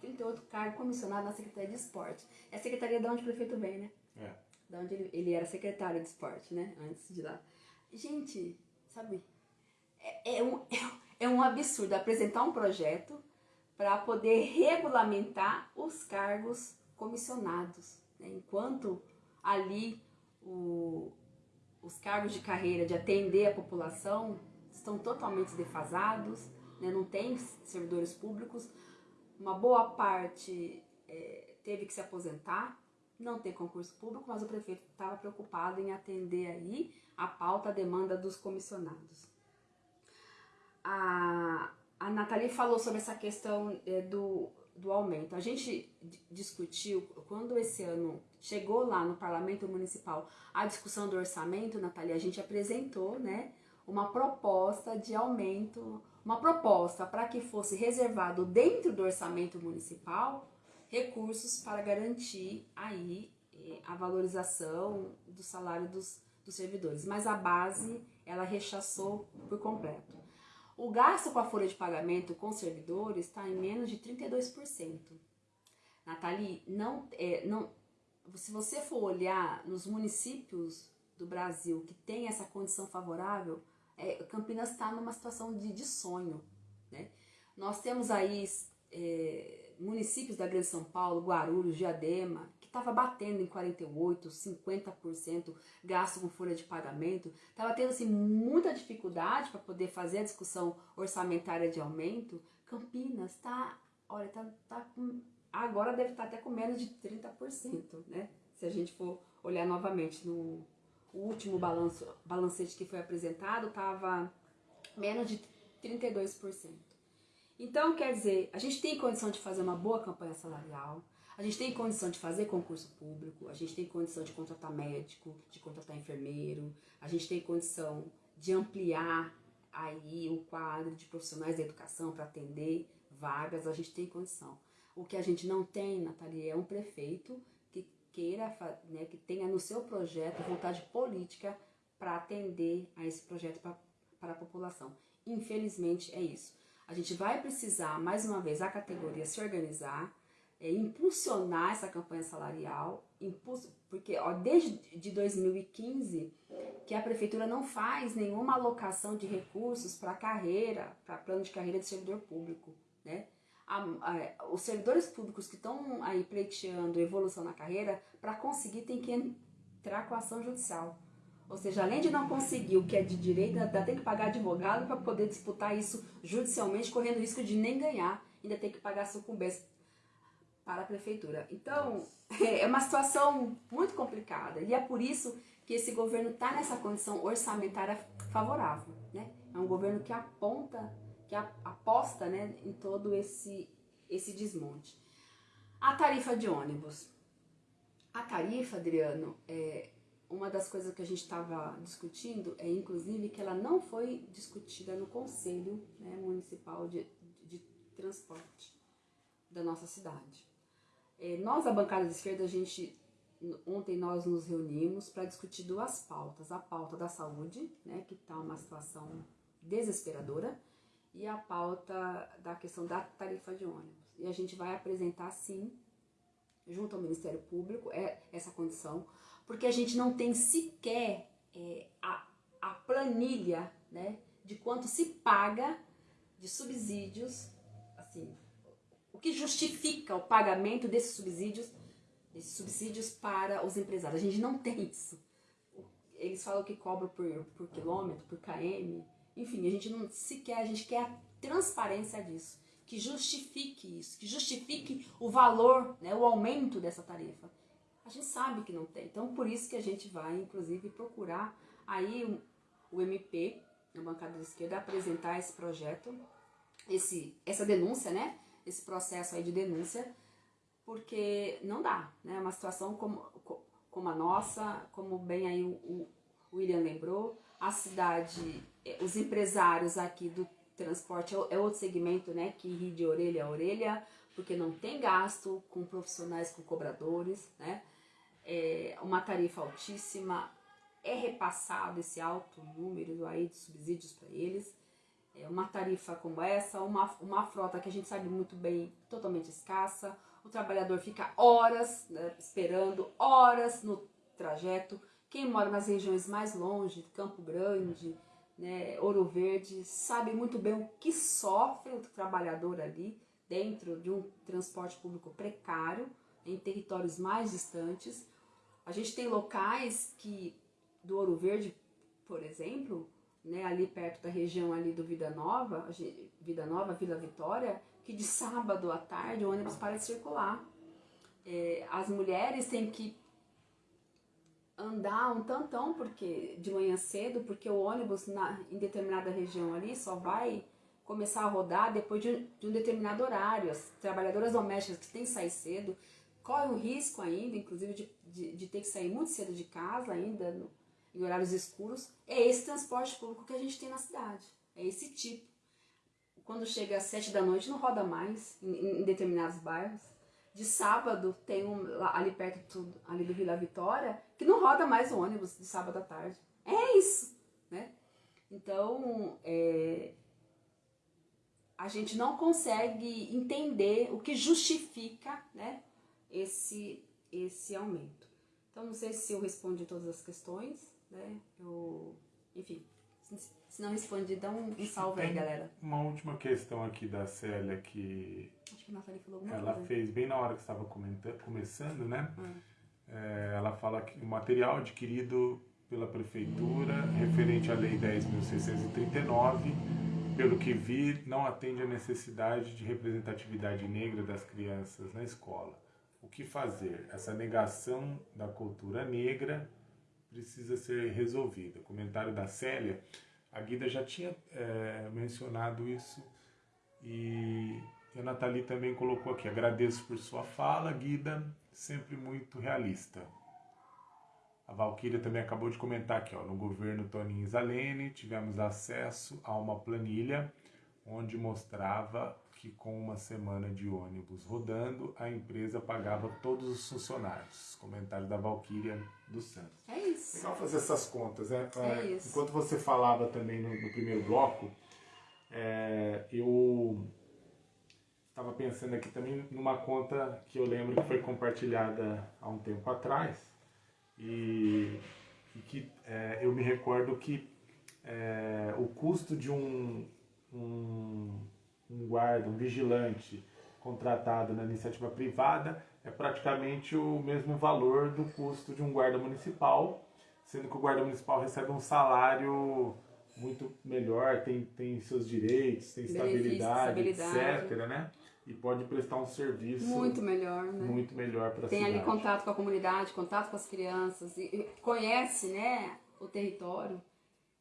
38 cargos comissionados na Secretaria de Esporte. É a secretaria de onde o prefeito vem, né? É. Da onde ele, ele era secretário de esporte, né? Antes de lá. Gente, sabe? É, é, um, [LAUGHS] é um absurdo apresentar um projeto para poder regulamentar os cargos comissionados, né? enquanto ali o, os cargos de carreira de atender a população estão totalmente defasados, né? não tem servidores públicos, uma boa parte é, teve que se aposentar, não tem concurso público, mas o prefeito estava preocupado em atender aí a pauta, a demanda dos comissionados. A, a Nathalie falou sobre essa questão é, do, do aumento. A gente discutiu, quando esse ano chegou lá no Parlamento Municipal a discussão do orçamento, Nathalie, a gente apresentou né, uma proposta de aumento, uma proposta para que fosse reservado dentro do orçamento municipal recursos para garantir aí eh, a valorização do salário dos, dos servidores. Mas a base, ela rechaçou por completo. O gasto com a folha de pagamento com servidores está em menos de 32%. Nathalie, não, é, não, se você for olhar nos municípios do Brasil que tem essa condição favorável, é, Campinas está numa situação de, de sonho. Né? Nós temos aí é, municípios da Grande São Paulo, Guarulhos, Diadema, estava batendo em 48%, 50% gasto com folha de pagamento, estava tendo assim, muita dificuldade para poder fazer a discussão orçamentária de aumento. Campinas está, olha, tá, tá com, agora deve estar tá até com menos de 30%, né? Se a gente for olhar novamente no último balanço, balancete que foi apresentado, estava menos de 32%. Então, quer dizer, a gente tem condição de fazer uma boa campanha salarial, a gente tem condição de fazer concurso público, a gente tem condição de contratar médico, de contratar enfermeiro, a gente tem condição de ampliar aí o quadro de profissionais da educação para atender vagas, a gente tem condição. O que a gente não tem, Nathalie, é um prefeito que queira, né, que tenha no seu projeto vontade política para atender a esse projeto para a população. Infelizmente é isso. A gente vai precisar, mais uma vez, a categoria se organizar, é, impulsionar essa campanha salarial, porque ó, desde de 2015 que a prefeitura não faz nenhuma alocação de recursos para carreira, para plano de carreira de servidor público, né? A, a, os servidores públicos que estão aí pleiteando evolução na carreira, para conseguir tem que entrar com ação judicial. Ou seja, além de não conseguir o que é de direito, ainda tem que pagar advogado para poder disputar isso judicialmente, correndo risco de nem ganhar, ainda tem que pagar sucumbência para a prefeitura. Então, [LAUGHS] é uma situação muito complicada e é por isso que esse governo está nessa condição orçamentária favorável. Né? É um governo que aponta, que aposta né, em todo esse, esse desmonte. A tarifa de ônibus. A tarifa, Adriano, é, uma das coisas que a gente estava discutindo é, inclusive, que ela não foi discutida no Conselho né, Municipal de, de, Transporte da nossa cidade. É, nós, a bancada de esquerda, a gente, ontem nós nos reunimos para discutir duas pautas. A pauta da saúde, né, que está uma situação desesperadora, e a pauta da questão da tarifa de ônibus. E a gente vai apresentar, sim, junto ao Ministério Público, é, essa condição, porque a gente não tem sequer é, a, a planilha né, de quanto se paga de subsídios, assim, que justifica o pagamento desses subsídios, desses subsídios para os empresários. A gente não tem isso. Eles falam que cobram por, por quilômetro, por km, enfim, a gente não sequer, a gente quer a transparência disso, que justifique isso, que justifique o valor, né, o aumento dessa tarifa. A gente sabe que não tem. Então, por isso que a gente vai, inclusive, procurar aí o, MP, na bancada da esquerda, apresentar esse projeto, esse, essa denúncia, né? Esse processo aí de denúncia, porque não dá, né? Uma situação como, como a nossa, como bem aí o, o William lembrou, a cidade, é, os empresários aqui do transporte é, é outro segmento, né? Que ri de orelha a orelha, porque não tem gasto com profissionais, com cobradores, né? é, uma tarifa altíssima, é repassado esse alto número aí de subsídios para eles. É uma tarifa como essa, uma, uma frota que a gente sabe muito bem, totalmente escassa. O trabalhador fica horas né, esperando, horas no trajeto. Quem mora nas regiões mais longe, Campo Grande, né, Ouro Verde, sabe muito bem o que sofre o trabalhador ali dentro de um transporte público precário, em territórios mais distantes. A gente tem locais que do Ouro Verde, por exemplo, né, ali perto da região ali do Vida Nova, Vida Nova, Vila Vitória, que de sábado à tarde o ônibus para de circular. É, as mulheres têm que andar um tantão porque de manhã cedo, porque o ônibus na, em determinada região ali só vai começar a rodar depois de um, de um determinado horário. As trabalhadoras domésticas que têm que sair cedo correm o risco ainda, inclusive, de, de, de ter que sair muito cedo de casa ainda, no, em horários escuros. É esse transporte público que a gente tem na cidade. É esse tipo. Quando chega às sete da noite não roda mais em, em determinados bairros. De sábado tem um ali perto ali do Vila Vitória que não roda mais o ônibus de sábado à tarde. É isso, né? Então, é, a gente não consegue entender o que justifica né, esse, esse aumento. Então, não sei se eu respondi todas as questões, né? Eu, enfim, se não respondi, dá um, um salve aí, galera. Uma última questão aqui da Célia que. Acho que a Nathalie falou alguma Ela coisa. fez bem na hora que estava começando, né? Hum. É, ela fala que o material adquirido pela prefeitura referente à Lei 10.639 pelo que vi, não atende à necessidade de representatividade negra das crianças na escola. O que fazer? Essa negação da cultura negra precisa ser resolvida. Comentário da Célia, a Guida já tinha é, mencionado isso e a Nathalie também colocou aqui. Agradeço por sua fala, Guida, sempre muito realista. A Valquíria também acabou de comentar aqui, ó, no governo Toninho Zalene, tivemos acesso a uma planilha onde mostrava que com uma semana de ônibus rodando, a empresa pagava todos os funcionários. Comentário da Valquíria dos Santos. É isso. Legal fazer essas contas, né? É, é isso. Enquanto você falava também no, no primeiro bloco, é, eu estava pensando aqui também numa conta que eu lembro que foi compartilhada há um tempo atrás, e, e que é, eu me recordo que é, o custo de um, um, um guarda, um vigilante contratado na iniciativa privada é praticamente o mesmo valor do custo de um guarda municipal, sendo que o guarda municipal recebe um salário muito melhor, tem, tem seus direitos, tem estabilidade, estabilidade, etc. Né? e pode prestar um serviço muito melhor, né? Muito melhor para Tem ali contato com a comunidade, contato com as crianças, e conhece, né, o território.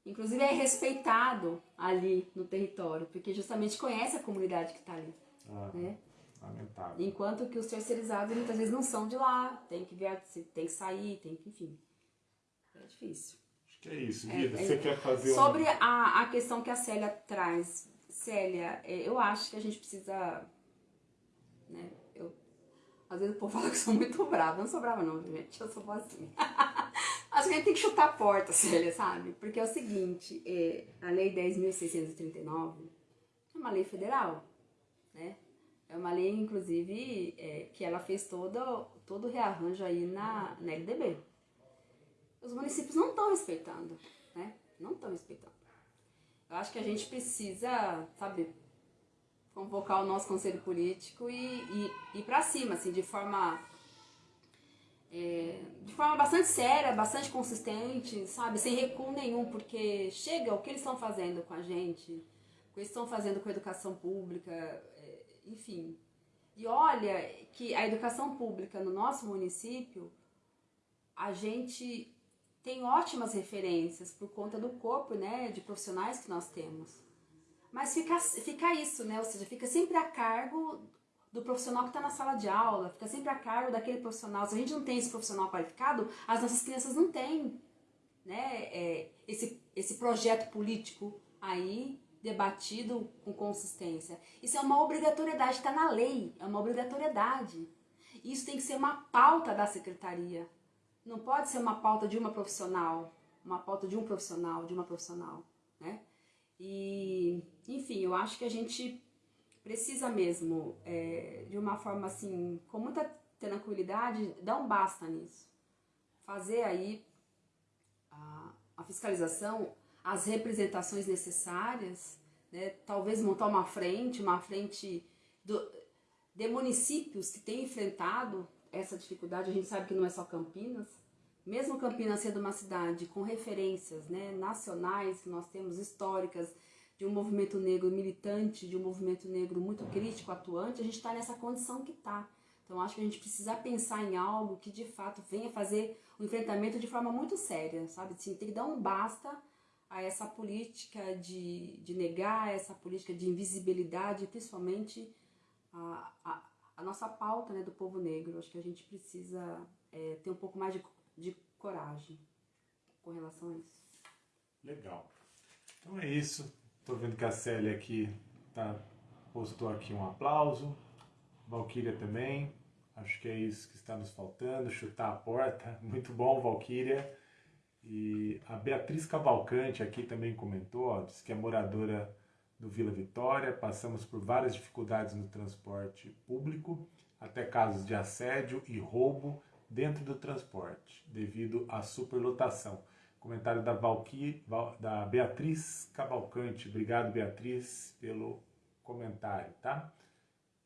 Inclusive é respeitado ali no território, porque justamente conhece a comunidade que está ali, ah, né? Lamentável. Enquanto que os terceirizados muitas vezes não são de lá, tem que ver, tem que sair, tem que, enfim. É difícil. Acho que é isso, Guida. É, Você é, quer fazer Sobre um... a, a questão que a Célia traz, Célia, é, eu acho que a gente precisa né? Eu, às vezes o povo fala que eu sou muito brava. Eu não sou brava não, gente. Eu sou assim. [LAUGHS] Acho que a gente tem que chutar a porta, [LAUGHS] Célia, sabe? Porque é o seguinte, é, a Lei 10.639 é uma lei federal, né? É uma lei, inclusive, é, que ela fez todo, todo o rearranjo aí na, na LDB. Os municípios não estão respeitando, né? Não estão respeitando. Eu acho que a gente precisa, sabe, convocar o nosso conselho político e, e, ir para cima, assim, de forma é, de forma bastante séria, bastante consistente, sabe, sem recuo nenhum, porque chega o que eles estão fazendo com a gente, o que eles estão fazendo com a educação pública, é, enfim. E olha que a educação pública no nosso município, a gente tem ótimas referências por conta do corpo, né, de profissionais que nós temos. Mas fica, fica isso, né? Ou seja, fica sempre a cargo do profissional que está na sala de aula, fica sempre a cargo daquele profissional. Se a gente não tem esse profissional qualificado, as nossas crianças não têm né, é, esse, esse projeto político aí debatido com consistência. Isso é uma obrigatoriedade, está na lei, é uma obrigatoriedade. Isso tem que ser uma pauta da secretaria. Não pode ser uma pauta de uma profissional, uma pauta de um profissional, de uma profissional, né? E, enfim, eu acho que a gente precisa mesmo, é, de uma forma assim, com muita tranquilidade, dar um basta nisso. Fazer aí a, a fiscalização, as representações necessárias, né? talvez montar uma frente, uma frente do, de municípios que têm enfrentado essa dificuldade. A gente sabe que não é só Campinas, mesmo Campinas sendo uma cidade com referências né, nacionais que nós temos históricas de um movimento negro militante, de um movimento negro muito crítico, atuante, a gente está nessa condição que está. Então acho que a gente precisa pensar em algo que de fato venha fazer o enfrentamento de forma muito séria, sabe? Assim, tem que dar um basta a essa política de, de negar, essa política de invisibilidade, principalmente a, a, a nossa pauta né, do povo negro. Acho que a gente precisa é, ter um pouco mais de, de coragem com relação a isso. Legal. Então é isso. Estou vendo que a Célia aqui tá, postou aqui um aplauso. Valquíria também. Acho que é isso que está nos faltando. Chutar a porta. [LAUGHS] Muito bom, Valquíria. E a Beatriz Cavalcante aqui também comentou, ó, que é moradora do Vila Vitória. Passamos por várias dificuldades no transporte público, até casos de assédio e roubo dentro do transporte, devido à superlotação. Comentário da, Valqui, da Beatriz Cavalcante. Obrigado, Beatriz, pelo comentário, tá?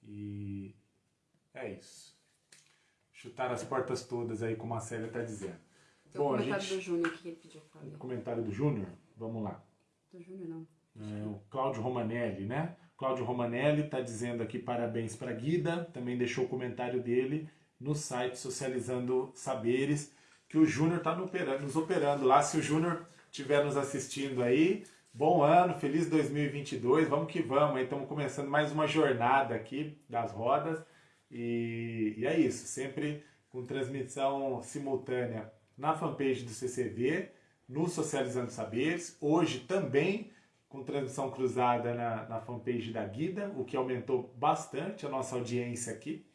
E é isso. Chutar as portas todas aí, como a Célia está dizendo. Tem Bom, o comentário gente... do Júnior que ele pediu para ler. Comentário do Júnior? Vamos lá. Do Júnior não. É, o Cláudio Romanelli, né? Cláudio Romanelli está dizendo aqui parabéns para Guida, também deixou o comentário dele no site Socializando Saberes, que o Júnior está nos operando lá. Se o Júnior estiver nos assistindo aí, bom ano, feliz 2022, vamos que vamos, estamos começando mais uma jornada aqui das rodas. E, e é isso, sempre com transmissão simultânea na fanpage do CCV, no Socializando Saberes, hoje também com transmissão cruzada na, na fanpage da Guida, o que aumentou bastante a nossa audiência aqui.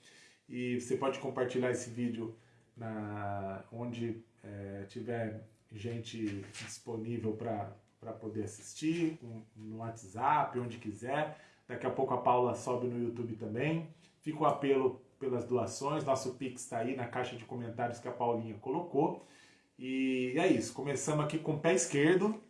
E você pode compartilhar esse vídeo na, onde é, tiver gente disponível para poder assistir, no WhatsApp, onde quiser. Daqui a pouco a Paula sobe no YouTube também. Fica o apelo pelas doações. Nosso Pix está aí na caixa de comentários que a Paulinha colocou. E é isso. Começamos aqui com o pé esquerdo.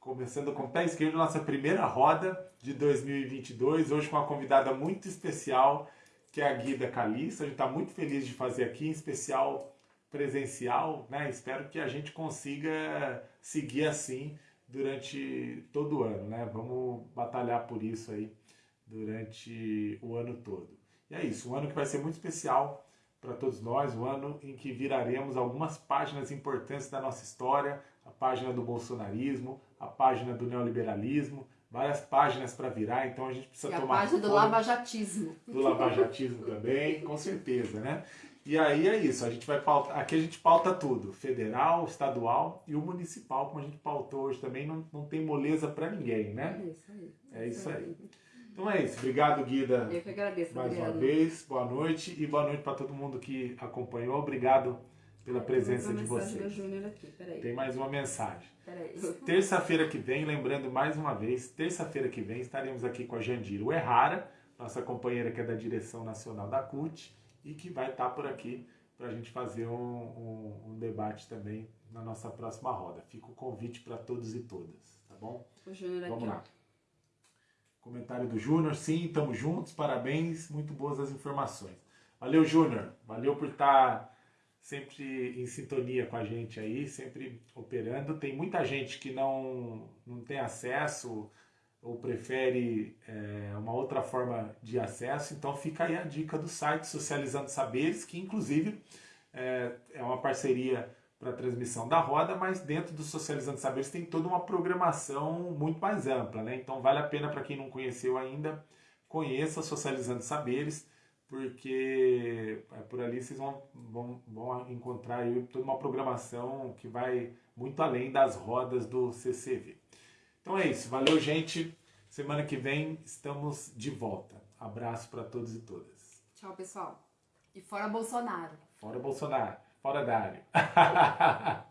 Começando com o pé esquerdo, nossa primeira roda de 2022. Hoje com uma convidada muito especial, que é a Guida Calista. A gente está muito feliz de fazer aqui, em especial presencial. Né? Espero que a gente consiga seguir assim durante todo o ano. Né? Vamos batalhar por isso aí durante o ano todo. E é isso, um ano que vai ser muito especial para todos nós, um ano em que viraremos algumas páginas importantes da nossa história, a página do bolsonarismo, a página do neoliberalismo, várias páginas para virar, então a gente precisa e tomar a página do lavajatismo. Do lavajatismo também, com certeza, né? E aí é isso, a gente vai pautar, aqui a gente pauta tudo, federal, estadual e o municipal, como a gente pautou hoje também, não, não tem moleza para ninguém, né? É isso aí. É isso aí. Então é isso. Obrigado, Guida. Eu que agradeço, Mais Adriano. uma vez. Boa noite e boa noite para todo mundo que acompanhou. Obrigado pela presença de vocês. Aqui. Tem mais uma mensagem. [LAUGHS] Terça-feira que vem, lembrando mais uma vez, terça-feira que vem estaremos aqui com a Jandira Errara, nossa companheira que é da direção nacional da CUT e que vai estar por aqui para a gente fazer um, um, um, debate também na nossa próxima roda. Fica o convite para todos e todas, tá bom? O Júnior Vamos aqui, lá. Comentário do Júnior, sim, estamos juntos, parabéns, muito boas as informações. Valeu, Júnior, valeu por estar sempre em sintonia com a gente aí, sempre operando. Tem muita gente que não, não tem acesso ou prefere é, uma outra forma de acesso, então fica aí a dica do site Socializando Saberes, que inclusive é, é uma parceria para transmissão da roda, mas dentro do Socializando Saberes tem toda uma programação muito mais ampla, né? Então vale a pena para quem não conheceu ainda, conheça Socializando Saberes, porque é, por ali vocês vão, vão, vão encontrar toda uma programação que vai muito além das rodas do CCV. Então é isso, valeu gente, semana que vem estamos de volta. Abraço para todos e todas. Tchau, pessoal. E fora Bolsonaro. Fora Bolsonaro. Fora da área. [LAUGHS]